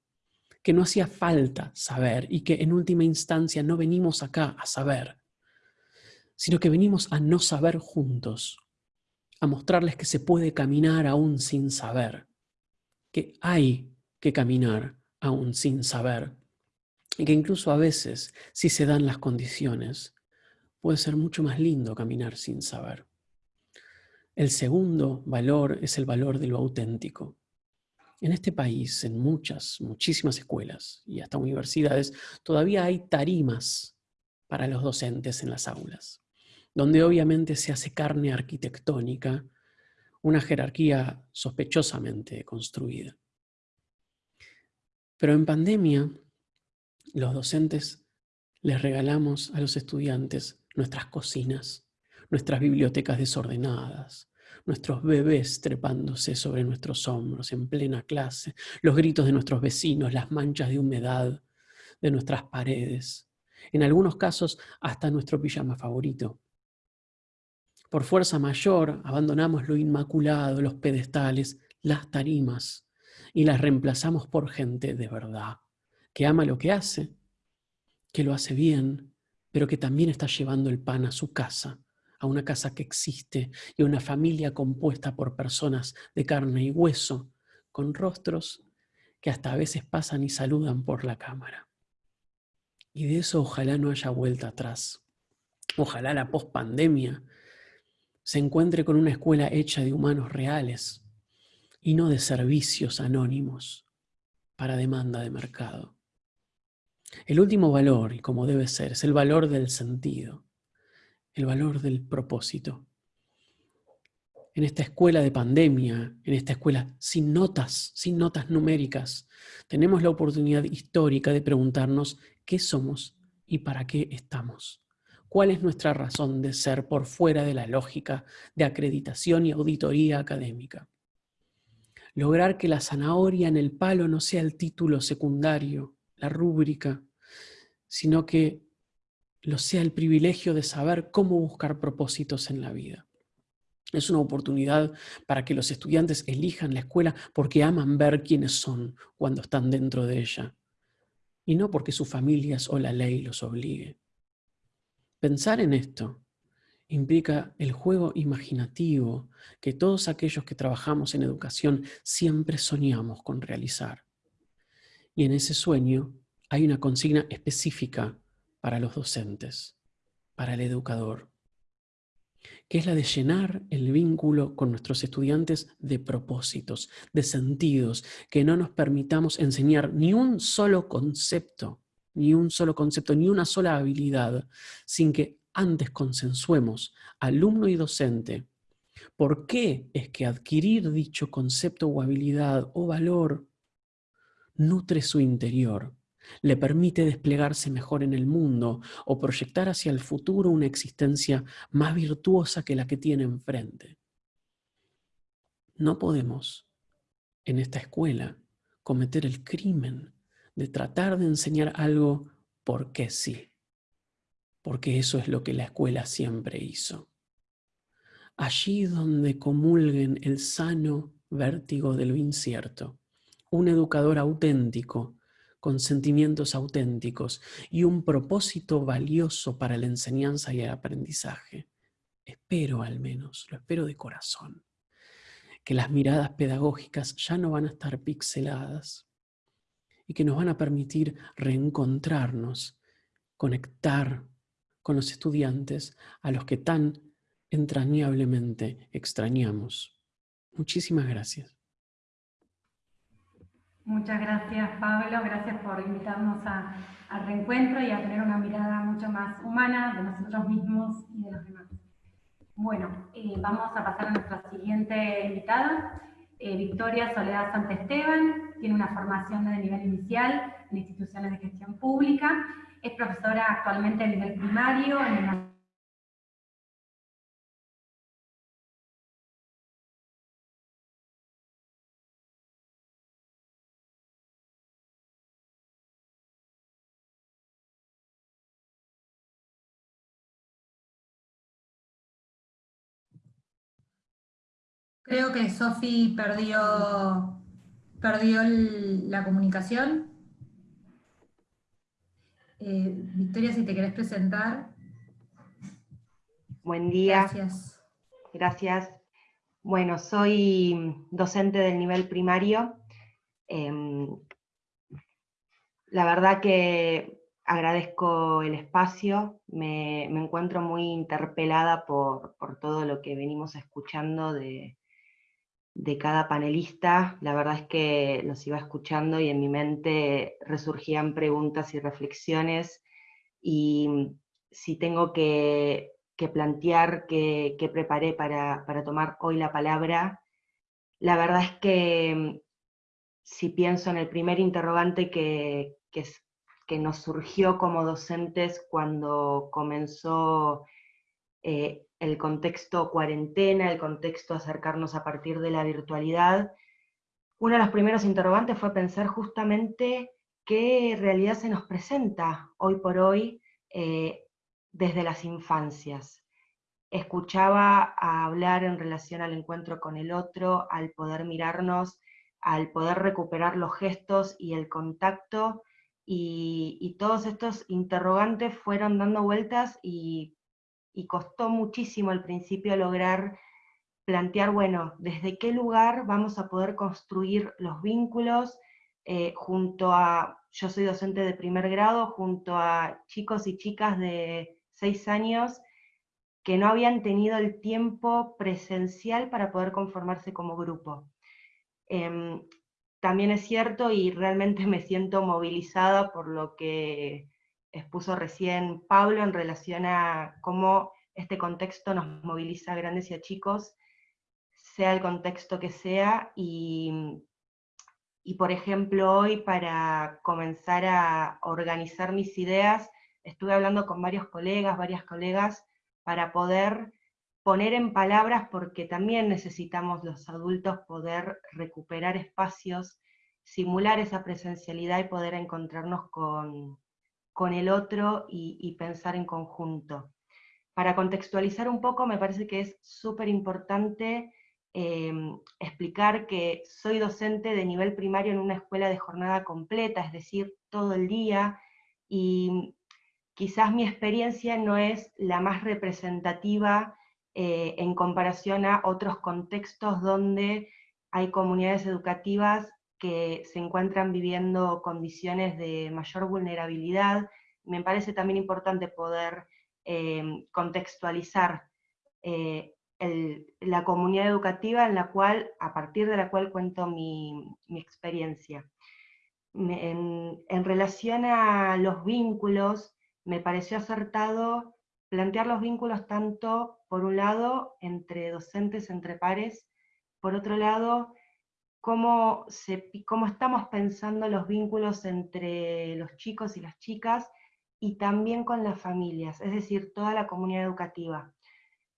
Speaker 5: que no hacía falta saber y que en última instancia no venimos acá a saber, sino que venimos a no saber juntos, a mostrarles que se puede caminar aún sin saber, que hay que caminar aún sin saber, y que incluso a veces, si se dan las condiciones, puede ser mucho más lindo caminar sin saber. El segundo valor es el valor de lo auténtico. En este país, en muchas, muchísimas escuelas y hasta universidades, todavía hay tarimas para los docentes en las aulas, donde obviamente se hace carne arquitectónica, una jerarquía sospechosamente construida. Pero en pandemia, los docentes les regalamos a los estudiantes nuestras cocinas, nuestras bibliotecas desordenadas, nuestros bebés trepándose sobre nuestros hombros en plena clase, los gritos de nuestros vecinos, las manchas de humedad de nuestras paredes, en algunos casos hasta nuestro pijama favorito. Por fuerza mayor abandonamos lo inmaculado, los pedestales, las tarimas, y las reemplazamos por gente de verdad, que ama lo que hace, que lo hace bien, pero que también está llevando el pan a su casa, a una casa que existe y a una familia compuesta por personas de carne y hueso, con rostros que hasta a veces pasan y saludan por la cámara. Y de eso ojalá no haya vuelta atrás. Ojalá la pospandemia se encuentre con una escuela hecha de humanos reales y no de servicios anónimos para demanda de mercado. El último valor, y como debe ser, es el valor del sentido, el valor del propósito. En esta escuela de pandemia, en esta escuela sin notas, sin notas numéricas, tenemos la oportunidad histórica de preguntarnos qué somos y para qué estamos. ¿Cuál es nuestra razón de ser por fuera de la lógica de acreditación y auditoría académica? Lograr que la zanahoria en el palo no sea el título secundario, la rúbrica, sino que lo sea el privilegio de saber cómo buscar propósitos en la vida. Es una oportunidad para que los estudiantes elijan la escuela porque aman ver quiénes son cuando están dentro de ella, y no porque sus familias o la ley los obligue. Pensar en esto implica el juego imaginativo que todos aquellos que trabajamos en educación siempre soñamos con realizar. Y en ese sueño hay una consigna específica para los docentes, para el educador, que es la de llenar el vínculo con nuestros estudiantes de propósitos, de sentidos, que no nos permitamos enseñar ni un solo concepto, ni un solo concepto, ni una sola habilidad, sin que antes consensuemos, alumno y docente, por qué es que adquirir dicho concepto o habilidad o valor nutre su interior le permite desplegarse mejor en el mundo o proyectar hacia el futuro una existencia más virtuosa que la que tiene enfrente. No podemos, en esta escuela, cometer el crimen de tratar de enseñar algo porque sí, porque eso es lo que la escuela siempre hizo. Allí donde comulguen el sano vértigo de lo incierto, un educador auténtico con sentimientos auténticos y un propósito valioso para la enseñanza y el aprendizaje. Espero al menos, lo espero de corazón, que las miradas pedagógicas ya no van a estar pixeladas y que nos van a permitir reencontrarnos, conectar con los estudiantes a los que tan entrañablemente extrañamos. Muchísimas gracias.
Speaker 2: Muchas gracias Pablo, gracias por invitarnos al reencuentro y a tener una mirada mucho más humana de nosotros mismos y de los demás. Bueno, eh, vamos a pasar a nuestra siguiente invitada. eh, Victoria Soledad Santesteban, tiene una formación de nivel inicial en instituciones de gestión pública, es profesora actualmente a nivel primario en la
Speaker 1: Creo que Sofi perdió, perdió la comunicación. Eh, Victoria, si te querés presentar.
Speaker 6: Buen día.
Speaker 1: Gracias.
Speaker 6: Gracias. Bueno, soy docente del nivel primario. Em, la verdad que agradezco el espacio, me, encuentro muy interpelada por, por, todo lo que venimos escuchando de, de cada panelista, la verdad es que los iba escuchando y en mi mente resurgían preguntas y reflexiones, y si tengo que, plantear que, preparé para, tomar hoy la palabra, la verdad es que si pienso en el primer interrogante que, que, que nos surgió como docentes cuando comenzó eh, el contexto cuarentena, el contexto acercarnos a partir de la virtualidad, uno de los primeros interrogantes fue pensar justamente qué realidad se nos presenta hoy por hoy eh, desde las infancias. Escuchaba hablar en relación al encuentro con el otro, al poder mirarnos, al poder recuperar los gestos y el contacto, y todos estos interrogantes fueron dando vueltas y y costó muchísimo al principio lograr plantear, bueno, desde qué lugar vamos a poder construir los vínculos eh, junto a, yo soy docente de primer grado, junto a chicos y chicas de seis años que no habían tenido el tiempo presencial para poder conformarse como grupo. Em, también es cierto y realmente me siento movilizada por lo que expuso recién Pablo en relación a cómo este contexto nos moviliza a grandes y a chicos, sea el contexto que sea, y, y por ejemplo hoy para comenzar a organizar mis ideas, estuve hablando con varios colegas, varias colegas, para poder poner en palabras, porque también necesitamos los adultos poder recuperar espacios, simular esa presencialidad y poder encontrarnos con, con el otro y, pensar en conjunto. Para contextualizar un poco, me parece que es súper importante em, explicar que soy docente de nivel primario en una escuela de jornada completa, es decir, todo el día, y quizás mi experiencia no es la más representativa eh, en comparación a otros contextos donde hay comunidades educativas que se encuentran viviendo condiciones de mayor vulnerabilidad. Me parece también importante poder eh, contextualizar eh, la comunidad educativa en la cual, a partir de la cual cuento mi, experiencia. En, en, relación a los vínculos, me pareció acertado plantear los vínculos tanto, por un lado, entre docentes, entre pares, por otro lado, cómo, estamos pensando los vínculos entre los chicos y las chicas, y también con las familias, es decir, toda la comunidad educativa.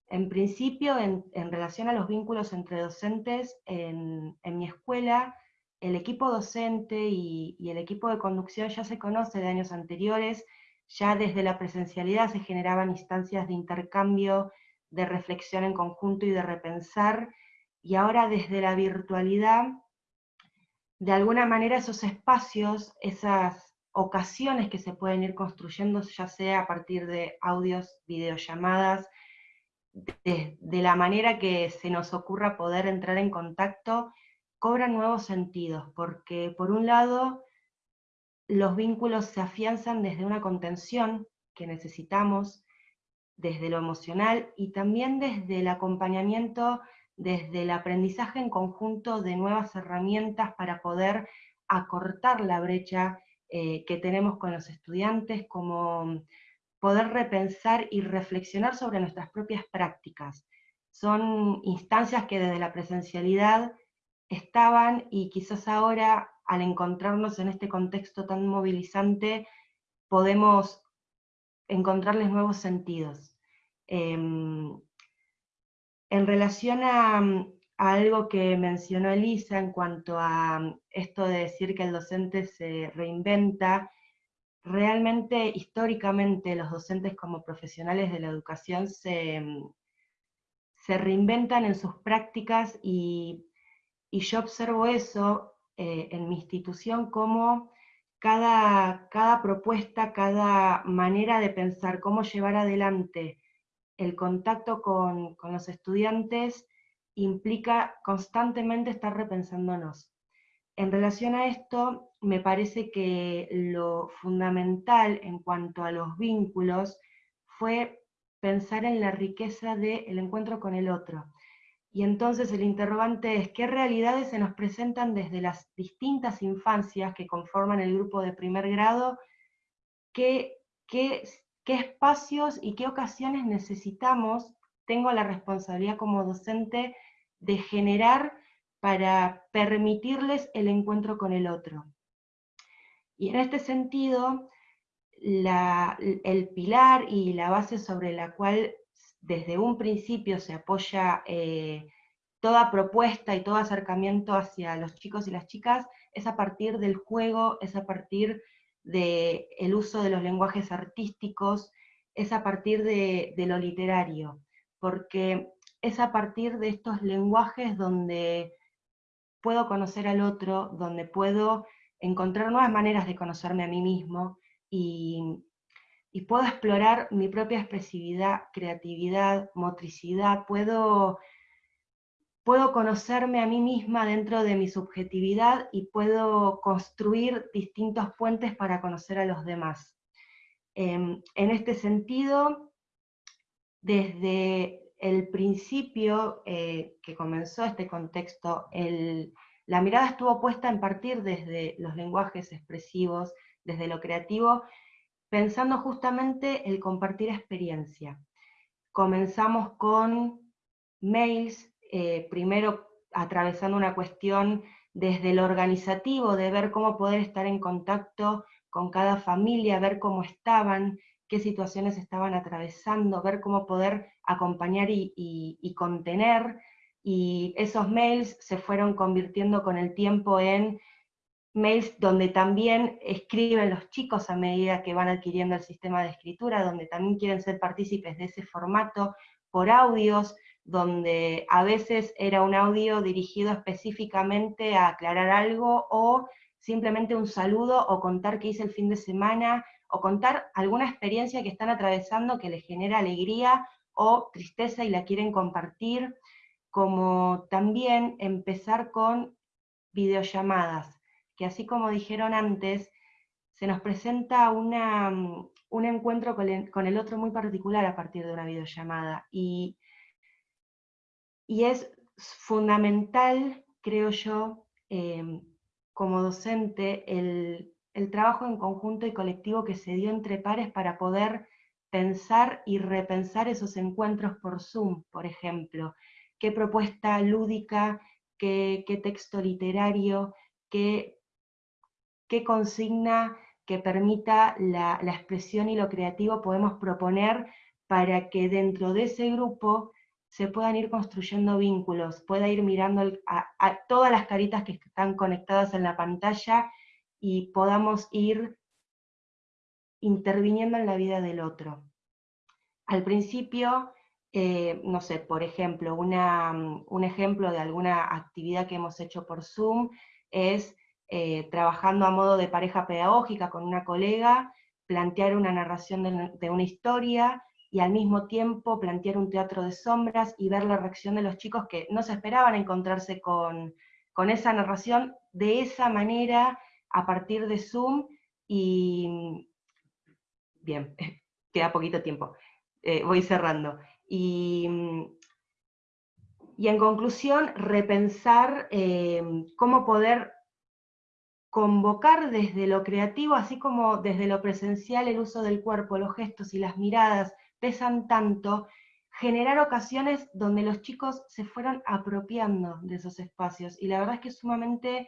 Speaker 6: En principio, en, relación a los vínculos entre docentes, en, mi escuela, el equipo docente y, y, el equipo de conducción ya se conoce de años anteriores, ya desde la presencialidad se generaban instancias de intercambio, de reflexión en conjunto y de repensar, y ahora desde la virtualidad, de alguna manera esos espacios, esas ocasiones que se pueden ir construyendo, ya sea a partir de audios, videollamadas, de, de la manera que se nos ocurra poder entrar en contacto, cobran nuevos sentidos, porque por un lado los vínculos se afianzan desde una contención que necesitamos, desde lo emocional y también desde el acompañamiento desde el aprendizaje en conjunto de nuevas herramientas para poder acortar la brecha eh, que tenemos con los estudiantes, como poder repensar y reflexionar sobre nuestras propias prácticas. Son instancias que desde la presencialidad estaban y quizás ahora, al encontrarnos en este contexto tan movilizante, podemos encontrarles nuevos sentidos. Em, en relación a, algo que mencionó Elisa en cuanto a esto de decir que el docente se reinventa, realmente históricamente los docentes como profesionales de la educación se, se reinventan en sus prácticas y, yo observo eso eh, en mi institución como cada, cada propuesta, cada manera de pensar cómo llevar adelante el contacto con, con los estudiantes implica constantemente estar repensándonos. En relación a esto, me parece que lo fundamental en cuanto a los vínculos fue pensar en la riqueza del encuentro con el otro. Y entonces el interrogante es, ¿qué realidades se nos presentan desde las distintas infancias que conforman el grupo de primer grado? ¿Qué, qué, qué espacios y qué ocasiones necesitamos? Tengo la responsabilidad como docente de generar para permitirles el encuentro con el otro. Y en este sentido, el pilar y la base sobre la cual desde un principio se apoya eh, toda propuesta y todo acercamiento hacia los chicos y las chicas es a partir del juego, es a partir del el uso de los lenguajes artísticos, es a partir de, de lo literario, porque es a partir de estos lenguajes donde puedo conocer al otro, donde puedo encontrar nuevas maneras de conocerme a mí mismo y, puedo explorar mi propia expresividad, creatividad, motricidad, puedo, puedo conocerme a mí misma dentro de mi subjetividad y puedo construir distintos puentes para conocer a los demás. Em, en este sentido, desde el principio eh, que comenzó este contexto, la mirada estuvo puesta en partir desde los lenguajes expresivos, desde lo creativo, pensando justamente el compartir experiencia. Comenzamos con mails, eh, primero atravesando una cuestión desde lo organizativo, de ver cómo poder estar en contacto con cada familia, ver cómo estaban, qué situaciones estaban atravesando, ver cómo poder acompañar y, contener, y esos mails se fueron convirtiendo con el tiempo en mails donde también escriben los chicos a medida que van adquiriendo el sistema de escritura, donde también quieren ser partícipes de ese formato, por audios, donde a veces era un audio dirigido específicamente a aclarar algo, o simplemente un saludo, o contar qué hice el fin de semana, o contar alguna experiencia que están atravesando que les genera alegría o tristeza y la quieren compartir, como también empezar con videollamadas, que así como dijeron antes, se nos presenta una, un encuentro con el, otro muy particular a partir de una videollamada, y, y es fundamental, creo yo, eh, como docente, el el trabajo en conjunto y colectivo que se dio entre pares para poder pensar y repensar esos encuentros por Zoom, por ejemplo. ¿Qué propuesta lúdica, qué, texto literario, qué, qué, consigna que permita la, expresión y lo creativo podemos proponer para que dentro de ese grupo se puedan ir construyendo vínculos, pueda ir mirando a todas las caritas que están conectadas en la pantalla y podamos ir interviniendo en la vida del otro. Al principio, eh, no sé, por ejemplo, un ejemplo de alguna actividad que hemos hecho por Zoom es eh, trabajando a modo de pareja pedagógica con una colega, plantear una narración de, una historia y al mismo tiempo plantear un teatro de sombras y ver la reacción de los chicos que no se esperaban encontrarse con, con esa narración de esa manera a partir de Zoom y, bien, queda poquito tiempo, eh, voy cerrando. Y, y, en conclusión, repensar eh, cómo poder convocar desde lo creativo, así como desde lo presencial, el uso del cuerpo, los gestos y las miradas pesan tanto, generar ocasiones donde los chicos se fueran apropiando de esos espacios. Y la verdad es que es sumamente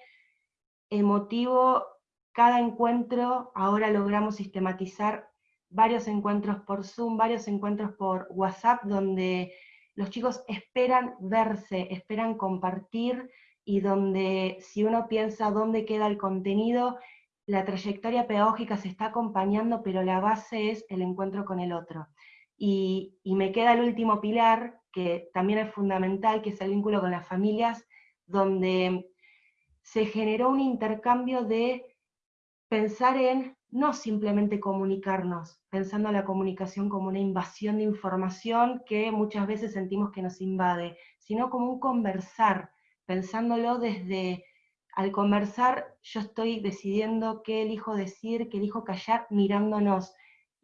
Speaker 6: emotivo cada encuentro, ahora logramos sistematizar varios encuentros por Zoom, varios encuentros por WhatsApp, donde los chicos esperan verse, esperan compartir, y donde si uno piensa dónde queda el contenido, la trayectoria pedagógica se está acompañando, pero la base es el encuentro con el otro. Y, me queda el último pilar, que también es fundamental, que es el vínculo con las familias, donde se generó un intercambio de pensar en no simplemente comunicarnos, pensando la comunicación como una invasión de información que muchas veces sentimos que nos invade, sino como un conversar, pensándolo desde, al conversar yo estoy decidiendo qué elijo decir, qué elijo callar, mirándonos,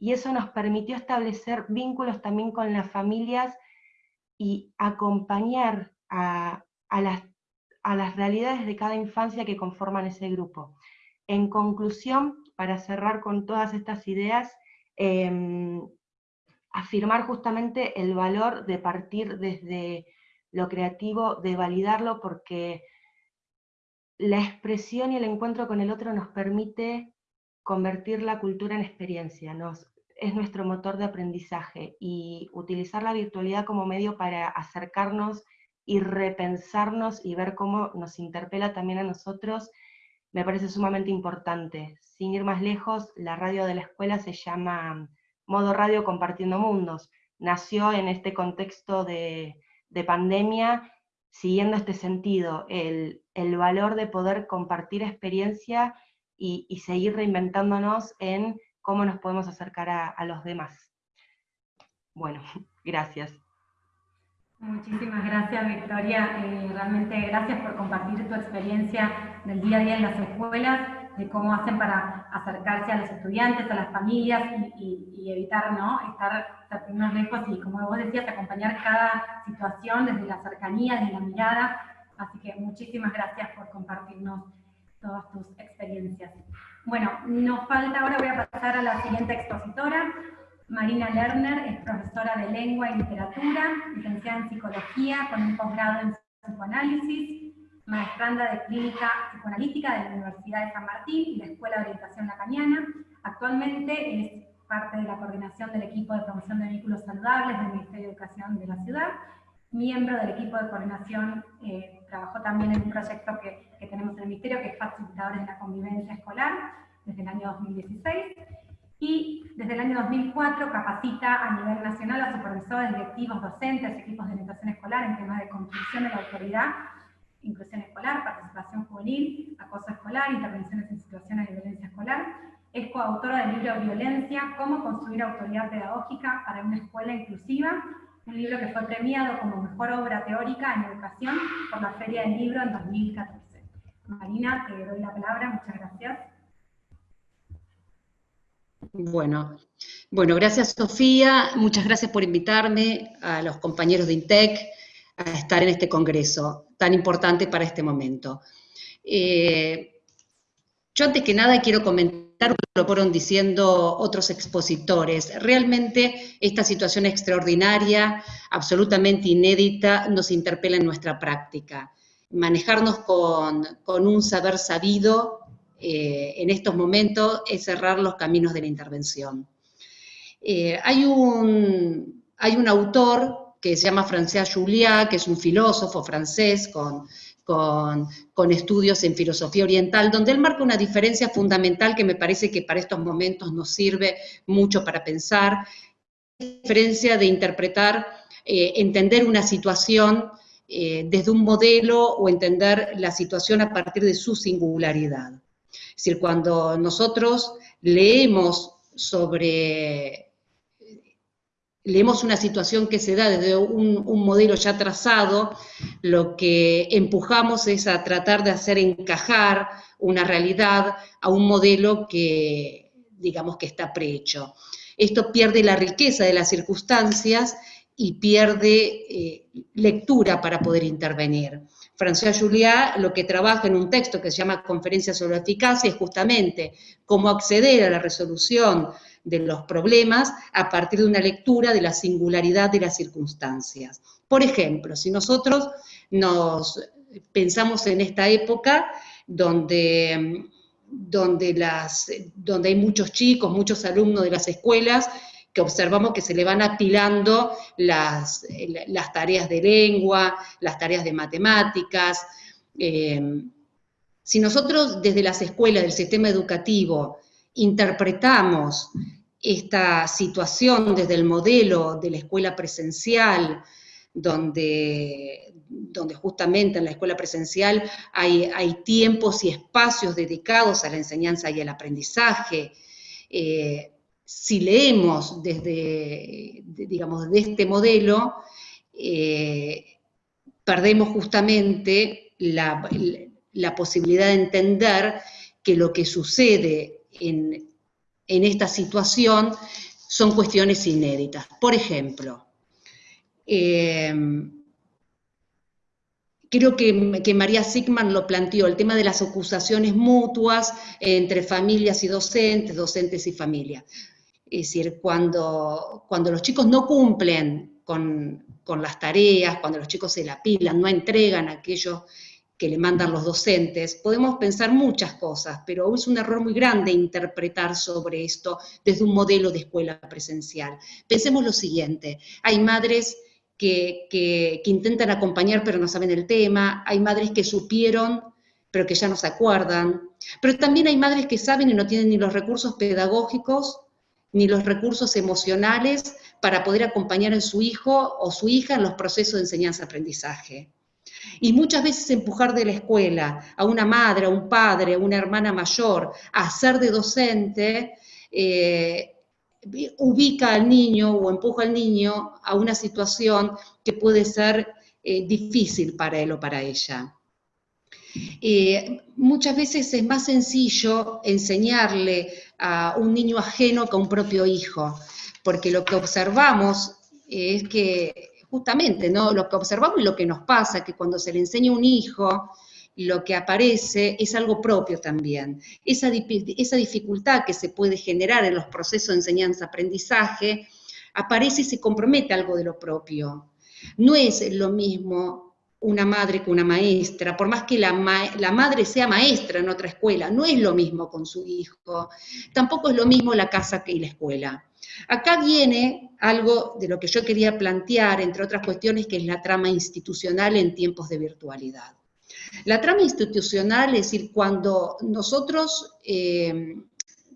Speaker 6: y eso nos permitió establecer vínculos también con las familias y acompañar a, las, a las realidades de cada infancia que conforman ese grupo. En conclusión, para cerrar con todas estas ideas, em, afirmar justamente el valor de partir desde lo creativo, de validarlo, porque la expresión y el encuentro con el otro nos permite convertir la cultura en experiencia, nos, es nuestro motor de aprendizaje, y utilizar la virtualidad como medio para acercarnos y repensarnos y ver cómo nos interpela también a nosotros me parece sumamente importante. Sin ir más lejos, la radio de la escuela se llama Modo Radio Compartiendo Mundos. Nació en este contexto de, pandemia, siguiendo este sentido, el, valor de poder compartir experiencia y, seguir reinventándonos en cómo nos podemos acercar a los demás. Bueno, gracias.
Speaker 2: Muchísimas gracias, Victoria. Eh, realmente gracias por compartir tu experiencia del día a día en las escuelas, de cómo hacen para acercarse a los estudiantes, a las familias y, evitar ¿no? estar más lejos y, como vos decías, acompañar cada situación desde la cercanía, desde la mirada. Así que muchísimas gracias por compartirnos todas tus experiencias. Bueno, nos falta ahora, voy a pasar a la siguiente expositora, Marina Lerner es profesora de lengua y literatura, licenciada en psicología con un posgrado en psicoanálisis, maestranda de clínica psicoanalítica de la Universidad de San Martín y la Escuela de Orientación Lacaniana. Actualmente es parte de la coordinación del equipo de promoción de vehículos saludables del Ministerio de Educación de la ciudad, miembro del equipo de coordinación, eh, trabajó también en un proyecto que, que tenemos en el Ministerio, que es Facilitadores de la Convivencia Escolar, desde el año 2016, y desde el año 2004 capacita a nivel nacional a supervisores, directivos, docentes, equipos de orientación escolar en temas de construcción de la autoridad, inclusión escolar, participación juvenil, acoso escolar, intervenciones en situaciones de violencia escolar. Es coautora del libro Violencia, cómo construir autoridad pedagógica para una escuela inclusiva, un libro que fue premiado como mejor obra teórica en educación por la Feria del Libro en 2014. Marina, te doy la palabra, muchas gracias.
Speaker 7: Bueno, bueno, gracias Sofía, muchas gracias por invitarme a los compañeros de INTEC a estar en este congreso tan importante para este momento. Eh, yo antes que nada quiero comentar lo que fueron diciendo otros expositores. Realmente esta situación extraordinaria, absolutamente inédita, nos interpela en nuestra práctica. Manejarnos con, con un saber sabido eh, en estos momentos es cerrar los caminos de la intervención. Eh, hay, un, hay un autor que se llama François Juliá, que es un filósofo francés con, con, con, estudios en filosofía oriental, donde él marca una diferencia fundamental que me parece que para estos momentos nos sirve mucho para pensar, la diferencia de interpretar, eh, entender una situación desde un modelo o entender la situación a partir de su singularidad. Es decir, cuando nosotros leemos sobre, leemos una situación que se da desde un, modelo ya trazado, lo que empujamos es a tratar de hacer encajar una realidad a un modelo que, digamos, que está prehecho. Esto pierde la riqueza de las circunstancias y pierde eh, lectura para poder intervenir. François Juliá lo que trabaja en un texto que se llama Conferencia sobre la Eficacia es justamente cómo acceder a la resolución de los problemas a partir de una lectura de la singularidad de las circunstancias. Por ejemplo, si nosotros nos pensamos en esta época donde, donde, las, donde hay muchos chicos, muchos alumnos de las escuelas que observamos que se le van apilando las, las tareas de lengua, las tareas de matemáticas. Eh, si nosotros desde las escuelas del sistema educativo interpretamos esta situación desde el modelo de la escuela presencial, donde, donde justamente en la escuela presencial hay, hay, tiempos y espacios dedicados a la enseñanza y al aprendizaje, eh, si leemos desde, digamos, de este modelo, eh, perdemos justamente la, posibilidad de entender que lo que sucede en, esta situación son cuestiones inéditas. Por ejemplo, eh, creo que, que, María Sigman lo planteó, el tema de las acusaciones mutuas entre familias y docentes, docentes y familias. Es decir, cuando, cuando los chicos no cumplen con, las tareas, cuando los chicos se la pilan, no entregan aquello que le mandan los docentes, podemos pensar muchas cosas, pero es un error muy grande interpretar sobre esto desde un modelo de escuela presencial. Pensemos lo siguiente, hay madres que, que, intentan acompañar pero no saben el tema, hay madres que supieron pero que ya no se acuerdan, pero también hay madres que saben y no tienen ni los recursos pedagógicos ni los recursos emocionales para poder acompañar a su hijo o su hija en los procesos de enseñanza-aprendizaje. Y muchas veces empujar de la escuela a una madre, a un padre, a una hermana mayor a ser de docente, eh, ubica al niño o empuja al niño a una situación que puede ser eh, difícil para él o para ella. Eh, muchas veces es más sencillo enseñarle a un niño ajeno que a un propio hijo, porque lo que observamos es que justamente, ¿no? Lo que observamos y lo que nos pasa, que cuando se le enseña a un hijo, lo que aparece es algo propio también. Esa, esa dificultad que se puede generar en los procesos de enseñanza-aprendizaje, aparece y se compromete algo de lo propio. No es lo mismo una madre que una maestra, por más que la, la, madre sea maestra en otra escuela, no es lo mismo con su hijo, tampoco es lo mismo la casa que la escuela. Acá viene algo de lo que yo quería plantear, entre otras cuestiones, que es la trama institucional en tiempos de virtualidad. La trama institucional es decir, cuando nosotros eh,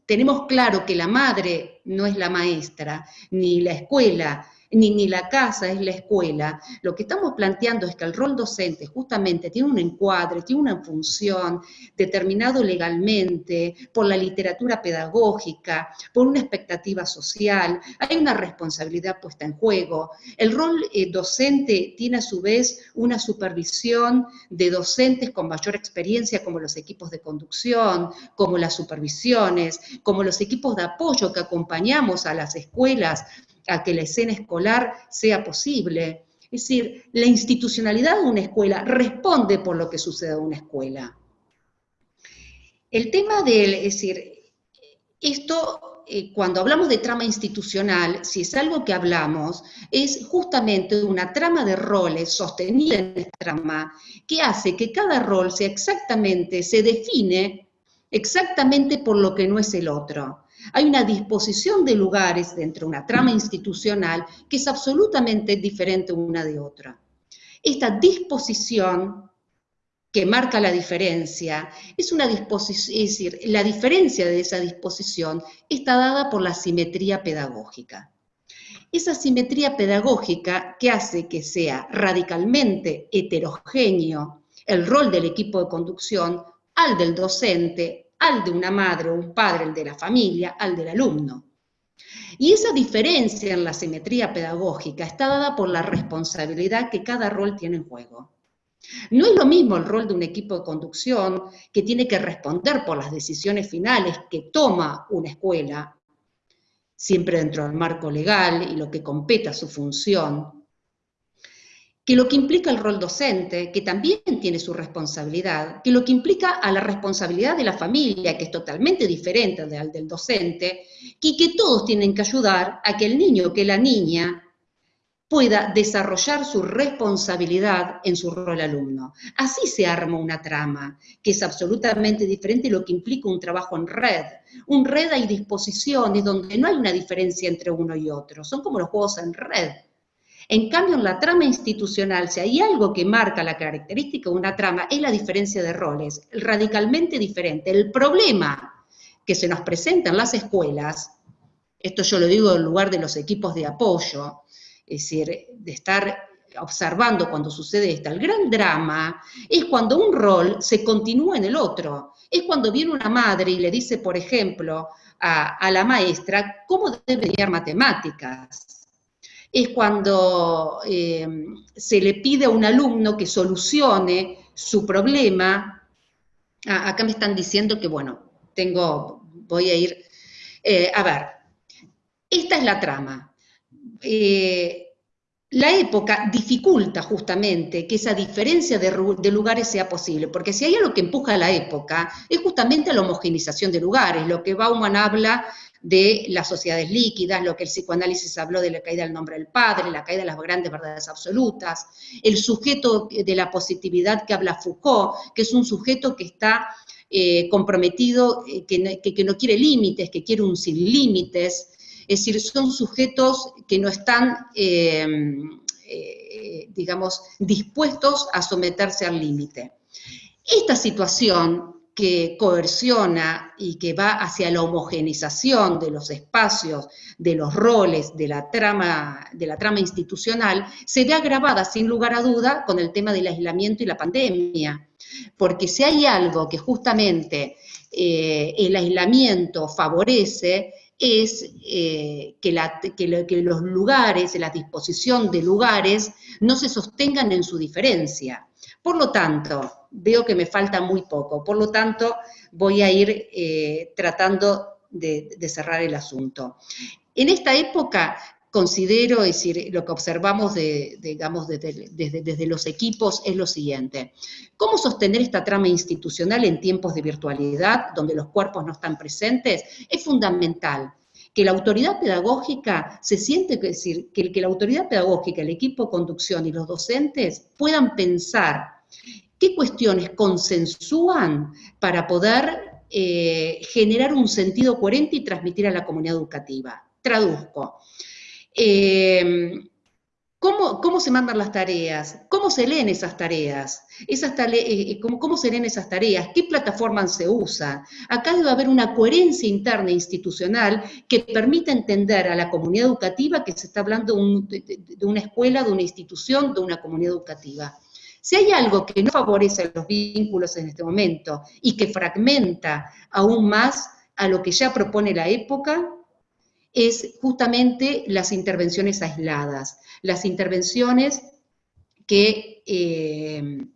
Speaker 7: tenemos claro que la madre no es la maestra, ni la escuela ni, la casa es la escuela, lo que estamos planteando es que el rol docente justamente tiene un encuadre, tiene una función determinado legalmente por la literatura pedagógica, por una expectativa social, hay una responsabilidad puesta en juego. El rol eh, docente tiene a su vez una supervisión de docentes con mayor experiencia como los equipos de conducción, como las supervisiones, como los equipos de apoyo que acompañamos a las escuelas a que la escena escolar sea posible. Es decir, la institucionalidad de una escuela responde por lo que sucede en una escuela. El tema del, es decir, esto, eh, cuando hablamos de trama institucional, si es algo que hablamos, es justamente una trama de roles sostenida en esta trama, que hace que cada rol sea exactamente, se define exactamente por lo que no es el otro. Hay una disposición de lugares dentro de una trama institucional que es absolutamente diferente una de otra. Esta disposición que marca la diferencia, es una disposición, es decir, la diferencia de esa disposición está dada por la simetría pedagógica. Esa simetría pedagógica que hace que sea radicalmente heterogéneo el rol del equipo de conducción al del docente, al de una madre o un padre, el de la familia, al del alumno. Y esa diferencia en la simetría pedagógica está dada por la responsabilidad que cada rol tiene en juego. No es lo mismo el rol de un equipo de conducción que tiene que responder por las decisiones finales que toma una escuela, siempre dentro del marco legal y lo que compete a su función, que lo que implica el rol docente, que también tiene su responsabilidad, que lo que implica a la responsabilidad de la familia, que es totalmente diferente del, del docente, y que todos tienen que ayudar a que el niño, que la niña, pueda desarrollar su responsabilidad en su rol alumno. Así se arma una trama, que es absolutamente diferente de lo que implica un trabajo en red. Un red hay disposiciones donde no hay una diferencia entre uno y otro, son como los juegos en red. En cambio, en la trama institucional, si hay algo que marca la característica de una trama, es la diferencia de roles, radicalmente diferente. El problema que se nos presenta en las escuelas, esto yo lo digo en lugar de los equipos de apoyo, es decir, de estar observando cuando sucede esto, el gran drama es cuando un rol se continúa en el otro. Es cuando viene una madre y le dice, por ejemplo, a, la maestra cómo debe enseñar matemáticas es cuando eh, se le pide a un alumno que solucione su problema. Ah, acá me están diciendo que, bueno, tengo, voy a ir, eh, a ver, esta es la trama. Eh, la época dificulta justamente que esa diferencia de, de, lugares sea posible, porque si hay algo que empuja a la época, es justamente la homogenización de lugares, lo que Bauman habla de las sociedades líquidas, lo que el psicoanálisis habló de la caída del nombre del padre, la caída de las grandes verdades absolutas, el sujeto de la positividad que habla Foucault, que es un sujeto que está eh, comprometido, eh, que, no, quiere límites, que quiere un sin límites, es decir, son sujetos que no están, eh, digamos, dispuestos a someterse al límite. Esta situación que coerciona y que va hacia la homogenización de los espacios, de los roles, de la trama, de la trama institucional, se ve agravada sin lugar a duda con el tema del aislamiento y la pandemia. Porque si hay algo que justamente eh, el aislamiento favorece, es eh, que, que los lugares, la disposición de lugares, no se sostengan en su diferencia. Por lo tanto, veo que me falta muy poco, por lo tanto voy a ir eh, tratando de, cerrar el asunto. En esta época considero, es decir, lo que observamos digamos, desde, desde, los equipos es lo siguiente. ¿Cómo sostener esta trama institucional en tiempos de virtualidad, donde los cuerpos no están presentes? Es fundamental que la autoridad pedagógica se siente, es decir, que la autoridad pedagógica, el equipo de conducción y los docentes puedan pensar ¿Qué cuestiones consensúan para poder eh, generar un sentido coherente y transmitir a la comunidad educativa? Traduzco. Eh, ¿cómo, se mandan las tareas? ¿Cómo se leen esas tareas? Esas eh, ¿cómo, se leen esas tareas? ¿Qué plataforma se usa? Acá debe haber una coherencia interna e institucional que permita entender a la comunidad educativa que se está hablando de una escuela, de una institución, de una comunidad educativa. Si hay algo que no favorece los vínculos en este momento y que fragmenta aún más a lo que ya propone la época, es justamente las intervenciones aisladas, las intervenciones que, eh,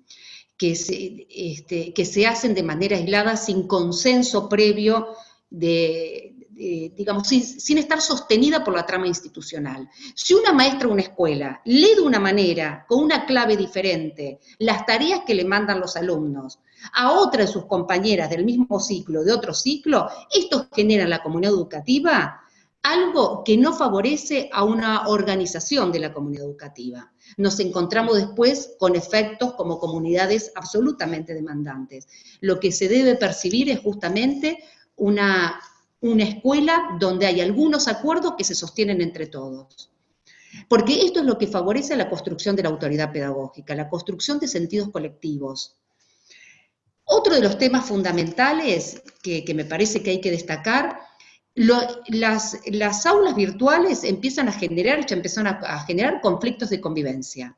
Speaker 7: este, que se hacen de manera aislada sin consenso previo de, eh, digamos, sin, estar sostenida por la trama institucional. Si una maestra o una escuela lee de una manera, con una clave diferente, las tareas que le mandan los alumnos a otra de sus compañeras del mismo ciclo, de otro ciclo, esto genera en la comunidad educativa algo que no favorece a una organización de la comunidad educativa. Nos encontramos después con efectos como comunidades absolutamente demandantes. Lo que se debe percibir es justamente una una escuela donde hay algunos acuerdos que se sostienen entre todos. Porque esto es lo que favorece la construcción de la autoridad pedagógica, la construcción de sentidos colectivos. Otro de los temas fundamentales que, me parece que hay que destacar, las, las, aulas virtuales empiezan a generar, ya empiezan a generar conflictos de convivencia.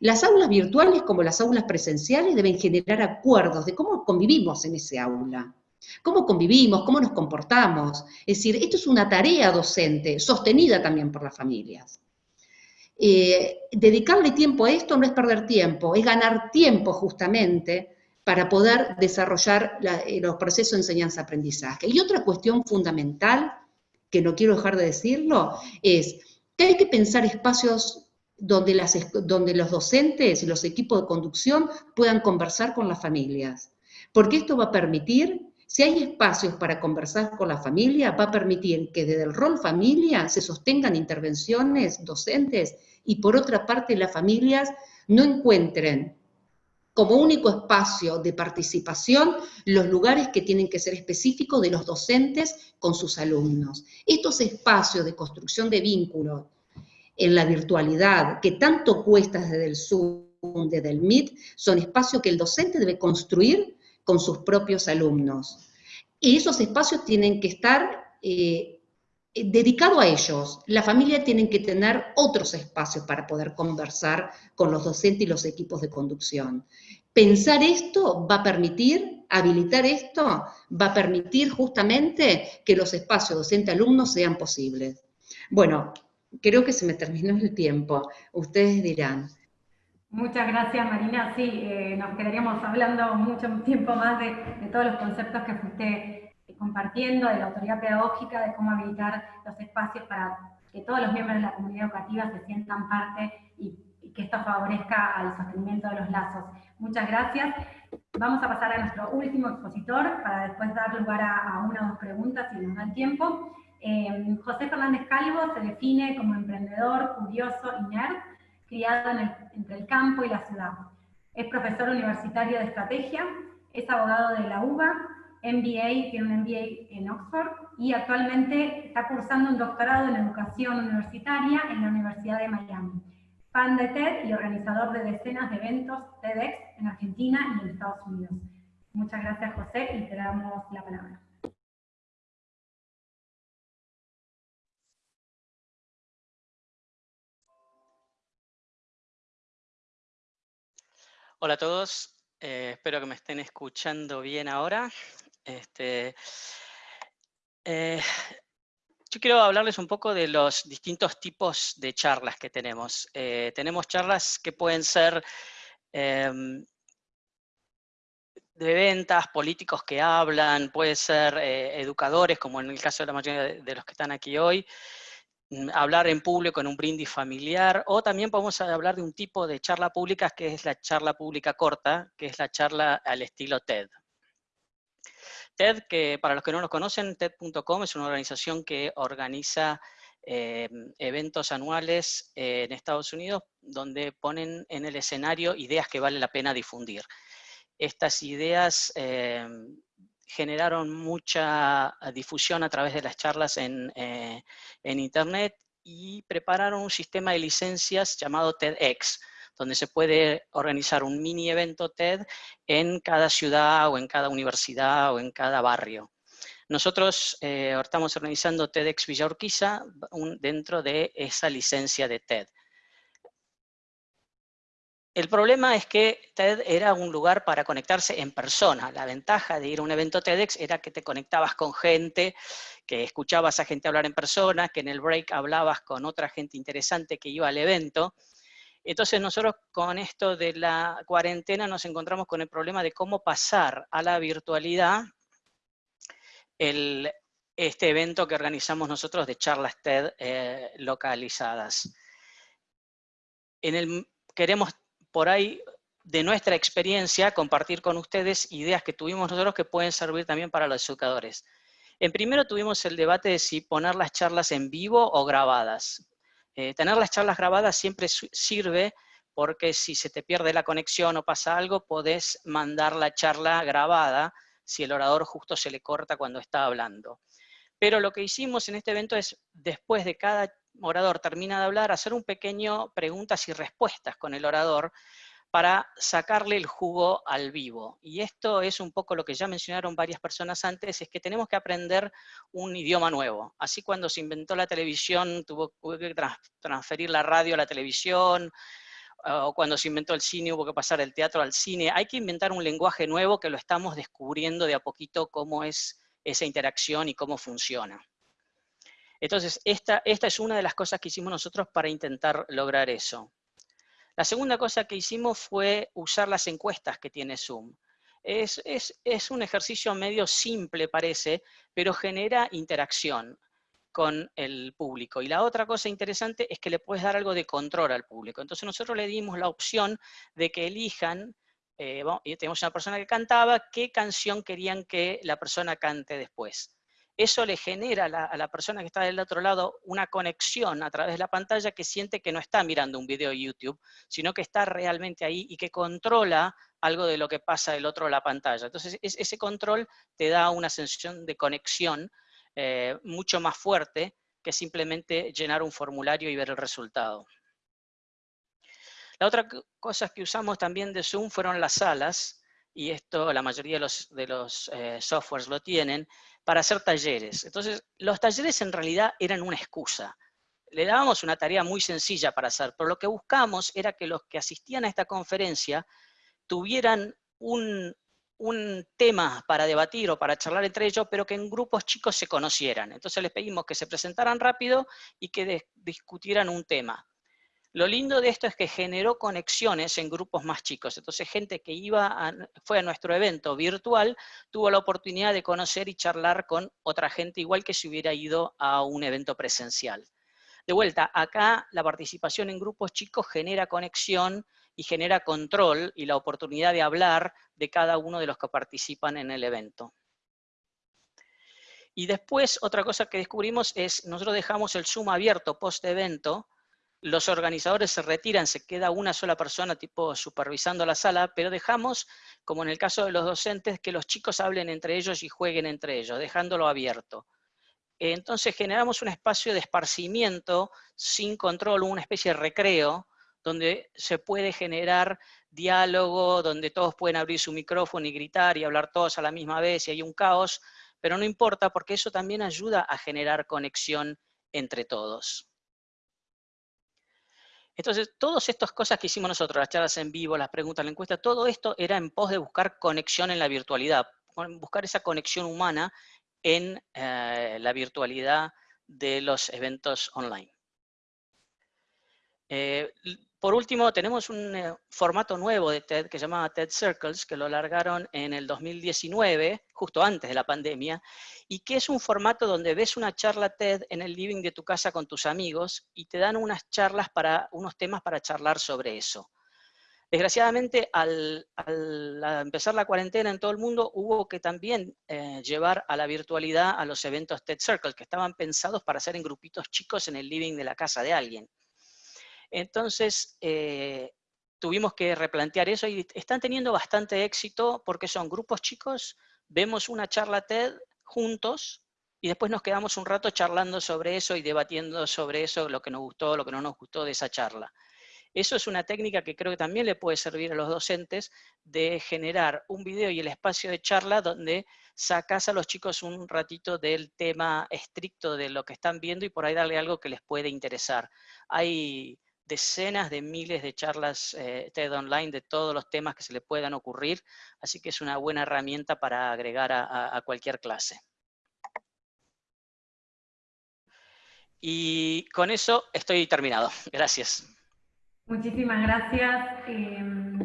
Speaker 7: Las aulas virtuales, como las aulas presenciales, deben generar acuerdos de cómo convivimos en ese aula. ¿Cómo convivimos? ¿Cómo nos comportamos? Es decir, esto es una tarea docente, sostenida también por las familias. Eh, dedicarle tiempo a esto no es perder tiempo, es ganar tiempo justamente para poder desarrollar eh, los procesos de enseñanza-aprendizaje. Y otra cuestión fundamental, que no quiero dejar de decirlo, es que hay que pensar espacios donde, donde los docentes y los equipos de conducción puedan conversar con las familias. Porque esto va a permitir, si hay espacios para conversar con la familia, va a permitir que desde el rol familia se sostengan intervenciones docentes y por otra parte las familias no encuentren como único espacio de participación los lugares que tienen que ser específicos de los docentes con sus alumnos. Estos espacios de construcción de vínculos en la virtualidad, que tanto cuesta desde el Zoom, desde el Meet, son espacios que el docente debe construir con sus propios alumnos. Y esos espacios tienen que estar eh, dedicados a ellos. La familia tiene que tener otros espacios para poder conversar con los docentes y los equipos de conducción. Pensar esto va a permitir, habilitar esto, va a permitir justamente que los espacios docente-alumno sean posibles. Bueno, creo que se me terminó el tiempo. Ustedes dirán.
Speaker 2: Muchas gracias, Marina. Sí, eh, nos quedaríamos hablando mucho tiempo más de, todos los conceptos que fuiste compartiendo, de la autoridad pedagógica, de cómo habilitar los espacios para que todos los miembros de la comunidad educativa se sientan parte y, que esto favorezca al sostenimiento de los lazos. Muchas gracias. Vamos a pasar a nuestro último expositor para después dar lugar a, a una o dos preguntas si nos da el tiempo. Eh, José Fernández Calvo se define como emprendedor, curioso y nerd, criado entre el campo y la ciudad. Es profesor universitario de estrategia, es abogado de la UBA, MBA, tiene un MBA en Oxford y actualmente está cursando un doctorado en educación universitaria en la Universidad de Miami. Fan de TED y organizador de decenas de eventos TEDx en Argentina y en Estados Unidos. Muchas gracias José y te damos la palabra.
Speaker 8: Hola a todos, eh, espero que me estén escuchando bien ahora. Este, eh, yo quiero hablarles un poco de los distintos tipos de charlas que tenemos. Eh, tenemos charlas que pueden ser em, de ventas, políticos que hablan, puede ser educadores, como en el caso de la mayoría de los que están aquí hoy, hablar en público en un brindis familiar, o también podemos hablar de un tipo de charla pública que es la charla pública corta, que es la charla al estilo TED. TED, que para los que no lo conocen, TED.com es una organización que organiza eh, eventos anuales eh, en Estados Unidos donde ponen en el escenario ideas que vale la pena difundir. Estas ideas eh, generaron mucha difusión a través de las charlas en, eh, en Internet y prepararon un sistema de licencias llamado TEDx, donde se puede organizar un mini evento TED en cada ciudad o en cada universidad o en cada barrio. Nosotros eh, estamos organizando TEDx Villa Urquiza dentro de esa licencia de TED. El problema es que TED era un lugar para conectarse en persona. La ventaja de ir a un evento TEDx era que te conectabas con gente, que escuchabas a gente hablar en persona, que en el break hablabas con otra gente interesante que iba al evento. Entonces nosotros con esto de la cuarentena nos encontramos con el problema de cómo pasar a la virtualidad este evento que organizamos nosotros de charlas TED eh, localizadas. Queremos por ahí de nuestra experiencia compartir con ustedes ideas que tuvimos nosotros que pueden servir también para los educadores. En primero tuvimos el debate de si poner las charlas en vivo o grabadas. Eh, tener las charlas grabadas siempre sirve porque si se te pierde la conexión o pasa algo, podés mandar la charla grabada si el orador justo se le corta cuando está hablando. Pero lo que hicimos en este evento es, después de cada orador termina de hablar, hacer un pequeño preguntas y respuestas con el orador para sacarle el jugo al vivo. Y esto es un poco lo que ya mencionaron varias personas antes, es que tenemos que aprender un idioma nuevo. Así cuando se inventó la televisión, tuvo que transferir la radio a la televisión, o cuando se inventó el cine hubo que pasar el teatro al cine. Hay que inventar un lenguaje nuevo que lo estamos descubriendo de a poquito cómo es esa interacción y cómo funciona. Entonces, esta, esta es una de las cosas que hicimos nosotros para intentar lograr eso. La segunda cosa que hicimos fue usar las encuestas que tiene Zoom. Es, es, un ejercicio medio simple, parece, pero genera interacción. con el público. Y la otra cosa interesante es que le puedes dar algo de control al público. Entonces nosotros le dimos la opción de que elijan, eh, y tenemos una persona que cantaba, qué canción querían que la persona cante después. Eso le genera a la, persona que está del otro lado una conexión a través de la pantalla que siente que no está mirando un video de YouTube, sino que está realmente ahí y que controla algo de lo que pasa del otro de la pantalla. Entonces ese control te da una sensación de conexión eh, mucho más fuerte que simplemente llenar un formulario y ver el resultado. La otra cosa que usamos también de Zoom fueron las salas, y esto la mayoría de los, de los eh, softwares lo tienen, para hacer talleres. Entonces, los talleres en realidad eran una excusa. Le dábamos una tarea muy sencilla para hacer, pero lo que buscamos era que los que asistían a esta conferencia tuvieran un, un tema para debatir o para charlar entre ellos, pero que en grupos chicos se conocieran. Entonces les pedimos que se presentaran rápido y que discutieran un tema. Lo lindo de esto es que generó conexiones en grupos más chicos. Entonces gente que iba fue a nuestro evento virtual tuvo la oportunidad de conocer y charlar con otra gente igual que si hubiera ido a un evento presencial. De vuelta, acá la participación en grupos chicos genera conexión, y genera control y la oportunidad de hablar de cada uno de los que participan en el evento. Y después, otra cosa que descubrimos es, nosotros dejamos el Zoom abierto post-evento, los organizadores se retiran, se queda una sola persona tipo supervisando la sala, pero dejamos, como en el caso de los docentes, que los chicos hablen entre ellos y jueguen entre ellos, dejándolo abierto. Entonces generamos un espacio de esparcimiento sin control, una especie de recreo, donde se puede generar diálogo, donde todos pueden abrir su micrófono y gritar y hablar todos a la misma vez y hay un caos, pero no importa porque eso también ayuda a generar conexión entre todos. Entonces, todas estas cosas que hicimos nosotros, las charlas en vivo, las preguntas, la encuesta, todo esto era en pos de buscar conexión en la virtualidad, buscar esa conexión humana en eh, la virtualidad de los eventos online. Eh, por último, tenemos un eh, formato nuevo de TED que se llama TED Circles, que lo largaron en el 2019, justo antes de la pandemia, y que es un formato donde ves una charla TED en el living de tu casa con tus amigos y te dan unas charlas para, unos temas para charlar sobre eso. Desgraciadamente, al, empezar la cuarentena en todo el mundo, hubo que también eh, llevar a la virtualidad a los eventos TED Circles, que estaban pensados para hacer en grupitos chicos en el living de la casa de alguien. Entonces, eh, tuvimos que replantear eso y están teniendo bastante éxito porque son grupos chicos, vemos una charla TED juntos y después nos quedamos un rato charlando sobre eso y debatiendo sobre eso, lo que nos gustó, lo que no nos gustó de esa charla. Eso es una técnica que creo que también le puede servir a los docentes de generar un video y el espacio de charla donde sacas a los chicos un ratito del tema estricto de lo que están viendo y por ahí darle algo que les puede interesar. Hay decenas de miles de charlas eh, TED Online de todos los temas que se le puedan ocurrir, así que es una buena herramienta para agregar a, cualquier clase. Y con eso estoy terminado. Gracias.
Speaker 2: Muchísimas gracias, em,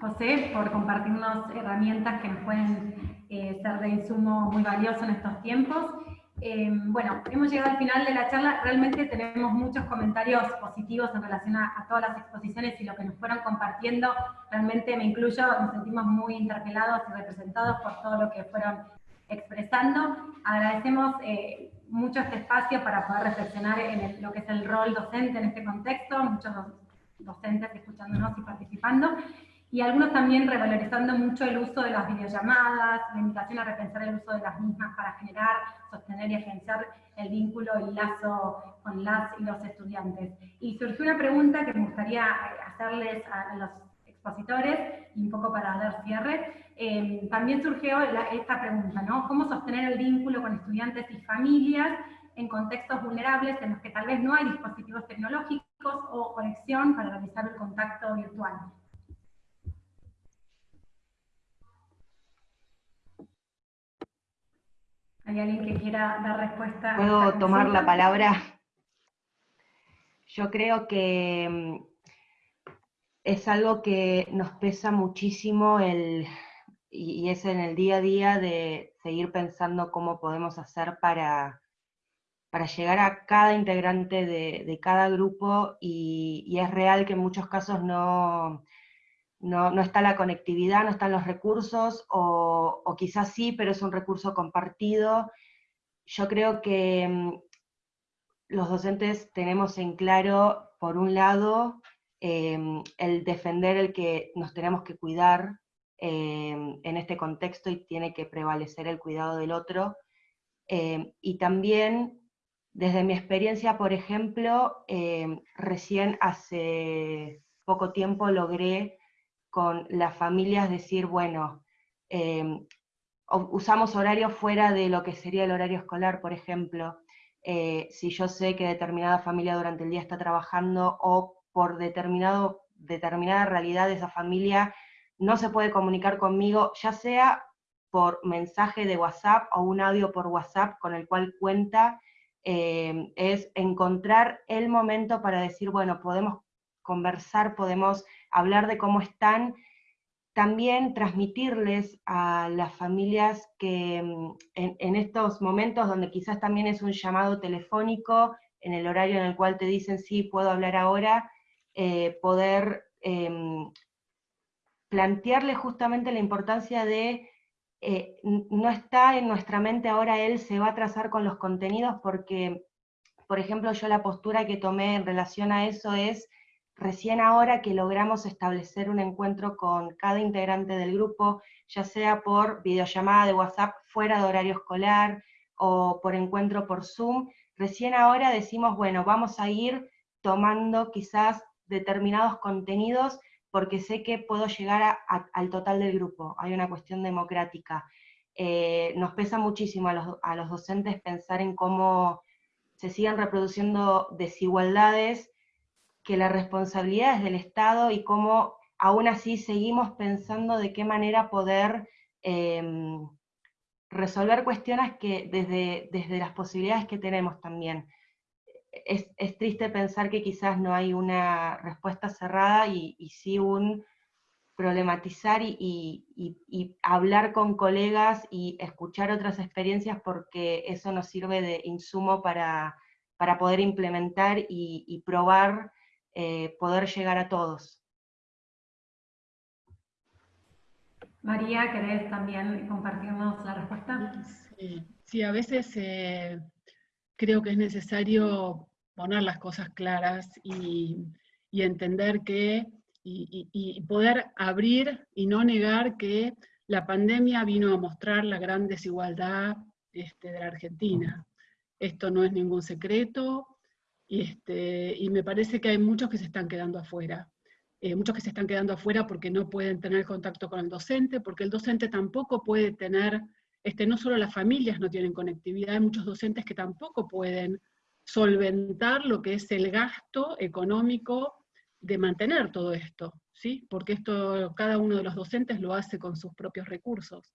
Speaker 2: José, por compartirnos herramientas que nos pueden eh, ser de insumo muy valioso en estos tiempos. Em, bueno, hemos llegado al final de la charla. Realmente tenemos muchos comentarios positivos en relación a, todas las exposiciones y lo que nos fueron compartiendo. Realmente me incluyo, nos sentimos muy interpelados y representados por todo lo que fueron expresando. Agradecemos eh, mucho este espacio para poder reflexionar en lo que es el rol docente en este contexto, muchos docentes escuchándonos y participando y algunos también revalorizando mucho el uso de las videollamadas, la invitación a repensar el uso de las mismas para generar, sostener y agenciar el vínculo, el lazo con las y los estudiantes. Y surgió una pregunta que me gustaría hacerles a, los expositores, y un poco para dar cierre. Em, también surgió esta pregunta. ¿Cómo sostener el vínculo con estudiantes y familias en contextos vulnerables en los que tal vez no hay dispositivos tecnológicos o conexión para realizar el contacto virtual? ¿Hay alguien que quiera dar respuesta?
Speaker 6: ¿Puedo tomar la palabra? Yo creo que mm, es algo que nos pesa muchísimo el, y es en el día a día de seguir pensando cómo podemos hacer para para llegar a cada integrante de, cada grupo y, es real que en muchos casos no, no, está la conectividad, no están los recursos, o, o, quizás sí, pero es un recurso compartido. Yo creo que mm, los docentes tenemos en claro, por un lado, em, el defender el que nos tenemos que cuidar em, en este contexto y tiene que prevalecer el cuidado del otro, em, y también desde mi experiencia, por ejemplo, recién hace poco tiempo logré con las familias decir, bueno, usamos horarios fuera de lo que sería el horario escolar, por ejemplo, eh, si yo sé que determinada familia durante el día está trabajando o por determinado, determinada realidad esa familia no se puede comunicar conmigo, ya sea por mensaje de WhatsApp o un audio por WhatsApp con el cual cuenta, eh, es encontrar el momento para decir, bueno, podemos conversar, podemos hablar de cómo están. También transmitirles a las familias que mm, en, estos momentos donde quizás también es un llamado telefónico, en el horario en el cual te dicen sí, puedo hablar ahora, eh, poder em, plantearle justamente la importancia de eh, no está en nuestra mente ahora él se va a trazar con los contenidos porque, por ejemplo, yo la postura que tomé en relación a eso es Recién ahora que logramos establecer un encuentro con cada integrante del grupo, ya sea por videollamada de WhatsApp fuera de horario escolar o por encuentro por Zoom, recién ahora decimos, bueno, vamos a ir tomando quizás determinados contenidos porque sé que puedo llegar al total del grupo, hay una cuestión democrática. Eh, nos pesa muchísimo a los, a los docentes pensar en cómo se siguen reproduciendo desigualdades que la responsabilidad es del Estado y cómo aún así seguimos pensando de qué manera poder em, resolver cuestiones que desde, desde las posibilidades que tenemos también. Es, triste pensar que quizás no hay una respuesta cerrada y, sí un problematizar y, hablar con colegas y escuchar otras experiencias porque eso nos sirve de insumo para, para poder implementar y, probar eh, poder llegar a todos.
Speaker 2: María, ¿querés también compartirnos la respuesta?
Speaker 3: Sí, a veces eh, creo que es necesario poner las cosas claras y, entender que, y, poder abrir y no negar que la pandemia vino a mostrar la gran desigualdad este, de la Argentina. Esto no es ningún secreto, y, este, y me parece que hay muchos que se están quedando afuera. Eh, muchos que se están quedando afuera porque no pueden tener contacto con el docente, porque el docente tampoco puede tener, este, no solo las familias no tienen conectividad, hay muchos docentes que tampoco pueden solventar lo que es el gasto económico de mantener todo esto, ¿sí? porque esto cada uno de los docentes lo hace con sus propios recursos.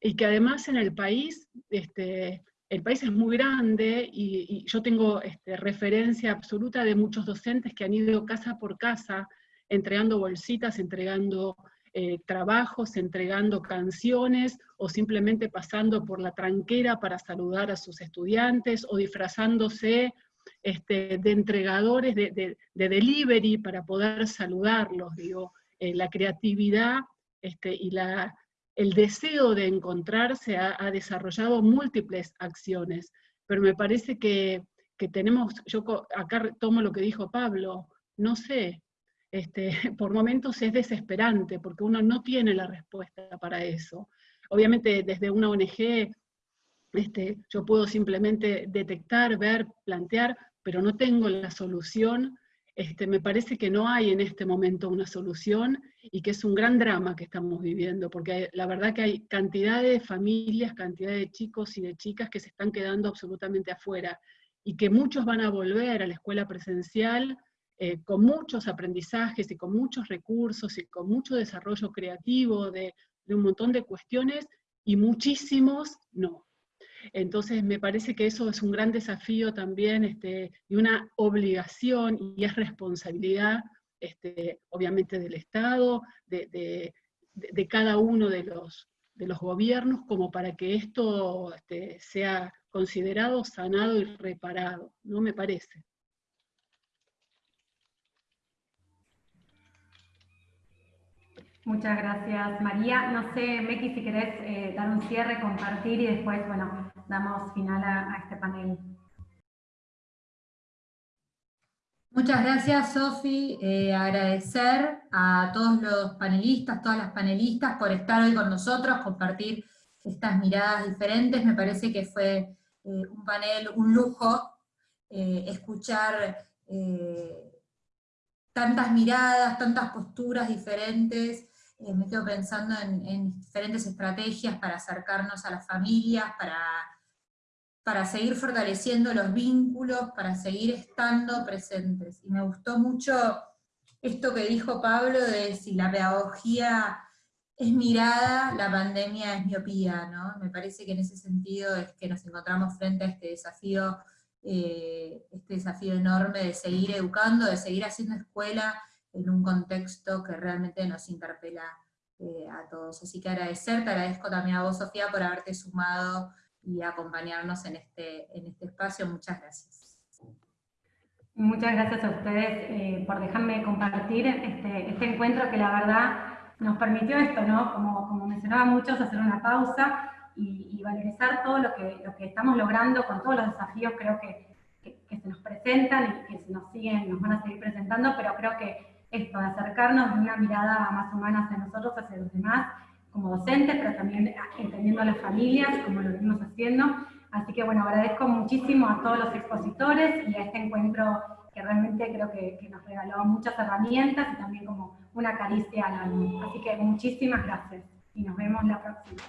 Speaker 3: Y que además en el país este, el país es muy grande y, yo tengo este, referencia absoluta de muchos docentes que han ido casa por casa entregando bolsitas, entregando eh, trabajos, entregando canciones o simplemente pasando por la tranquera para saludar a sus estudiantes o disfrazándose este, de entregadores de, delivery para poder saludarlos. Digo, eh, la creatividad este, y la, el deseo de encontrarse ha, desarrollado múltiples acciones, pero me parece que, tenemos, yo acá tomo lo que dijo Pablo, no sé, este, por momentos es desesperante, porque uno no tiene la respuesta para eso. Obviamente desde una ONG este, yo puedo simplemente detectar, ver, plantear, pero no tengo la solución este, me parece que no hay en este momento una solución y que es un gran drama que estamos viviendo, porque la verdad que hay cantidad de familias, cantidad de chicos y de chicas que se están quedando absolutamente afuera y que muchos van a volver a la escuela presencial eh, con muchos aprendizajes y con muchos recursos y con mucho desarrollo creativo de un montón de cuestiones y muchísimos no. Entonces me parece que eso es un gran desafío también este, y una obligación y es responsabilidad este, obviamente del Estado, de, cada uno de los, de los, gobiernos, como para que esto este, sea considerado, sanado y reparado, ¿no me parece?
Speaker 2: Muchas gracias, María. No sé, Meki, si querés eh, dar un cierre, compartir y después, bueno, damos final a, este panel.
Speaker 1: Muchas gracias, Sofi. Eh, agradecer a todos los panelistas, todas las panelistas por estar hoy con nosotros, compartir estas miradas diferentes. Me parece que fue eh, un panel, un lujo, escuchar tantas miradas, tantas posturas diferentes, eh, me quedo pensando en, diferentes estrategias para acercarnos a las familias, para, para seguir fortaleciendo los vínculos, para seguir estando presentes. Y me gustó mucho esto que dijo Pablo de si la pedagogía es mirada, la pandemia es miopía, ¿no? Me parece que en ese sentido es que nos encontramos frente a este desafío, eh, este desafío enorme de seguir educando, de seguir haciendo escuela, en un contexto que realmente nos interpela eh, a todos. Así que agradecer, te agradezco también a vos, Sofía, por haberte sumado y acompañarnos en este, en este espacio. Muchas gracias.
Speaker 2: Muchas gracias a ustedes eh, por dejarme compartir este, este, encuentro que la verdad nos permitió esto, ¿no? Como, como mencionaban muchos, hacer una pausa y, valorizar todo lo que, lo que estamos logrando con todos los desafíos creo que, que, se nos presentan y que se nos siguen, nos van a seguir presentando, pero creo que esto, de acercarnos de una mirada más humana hacia nosotros, hacia los demás, como docentes, pero también entendiendo a las familias, como lo venimos haciendo. Así que bueno, agradezco muchísimo a todos los expositores y a este encuentro que realmente creo que, nos regaló muchas herramientas y también como una caricia al alma. Así que muchísimas gracias y nos vemos la próxima.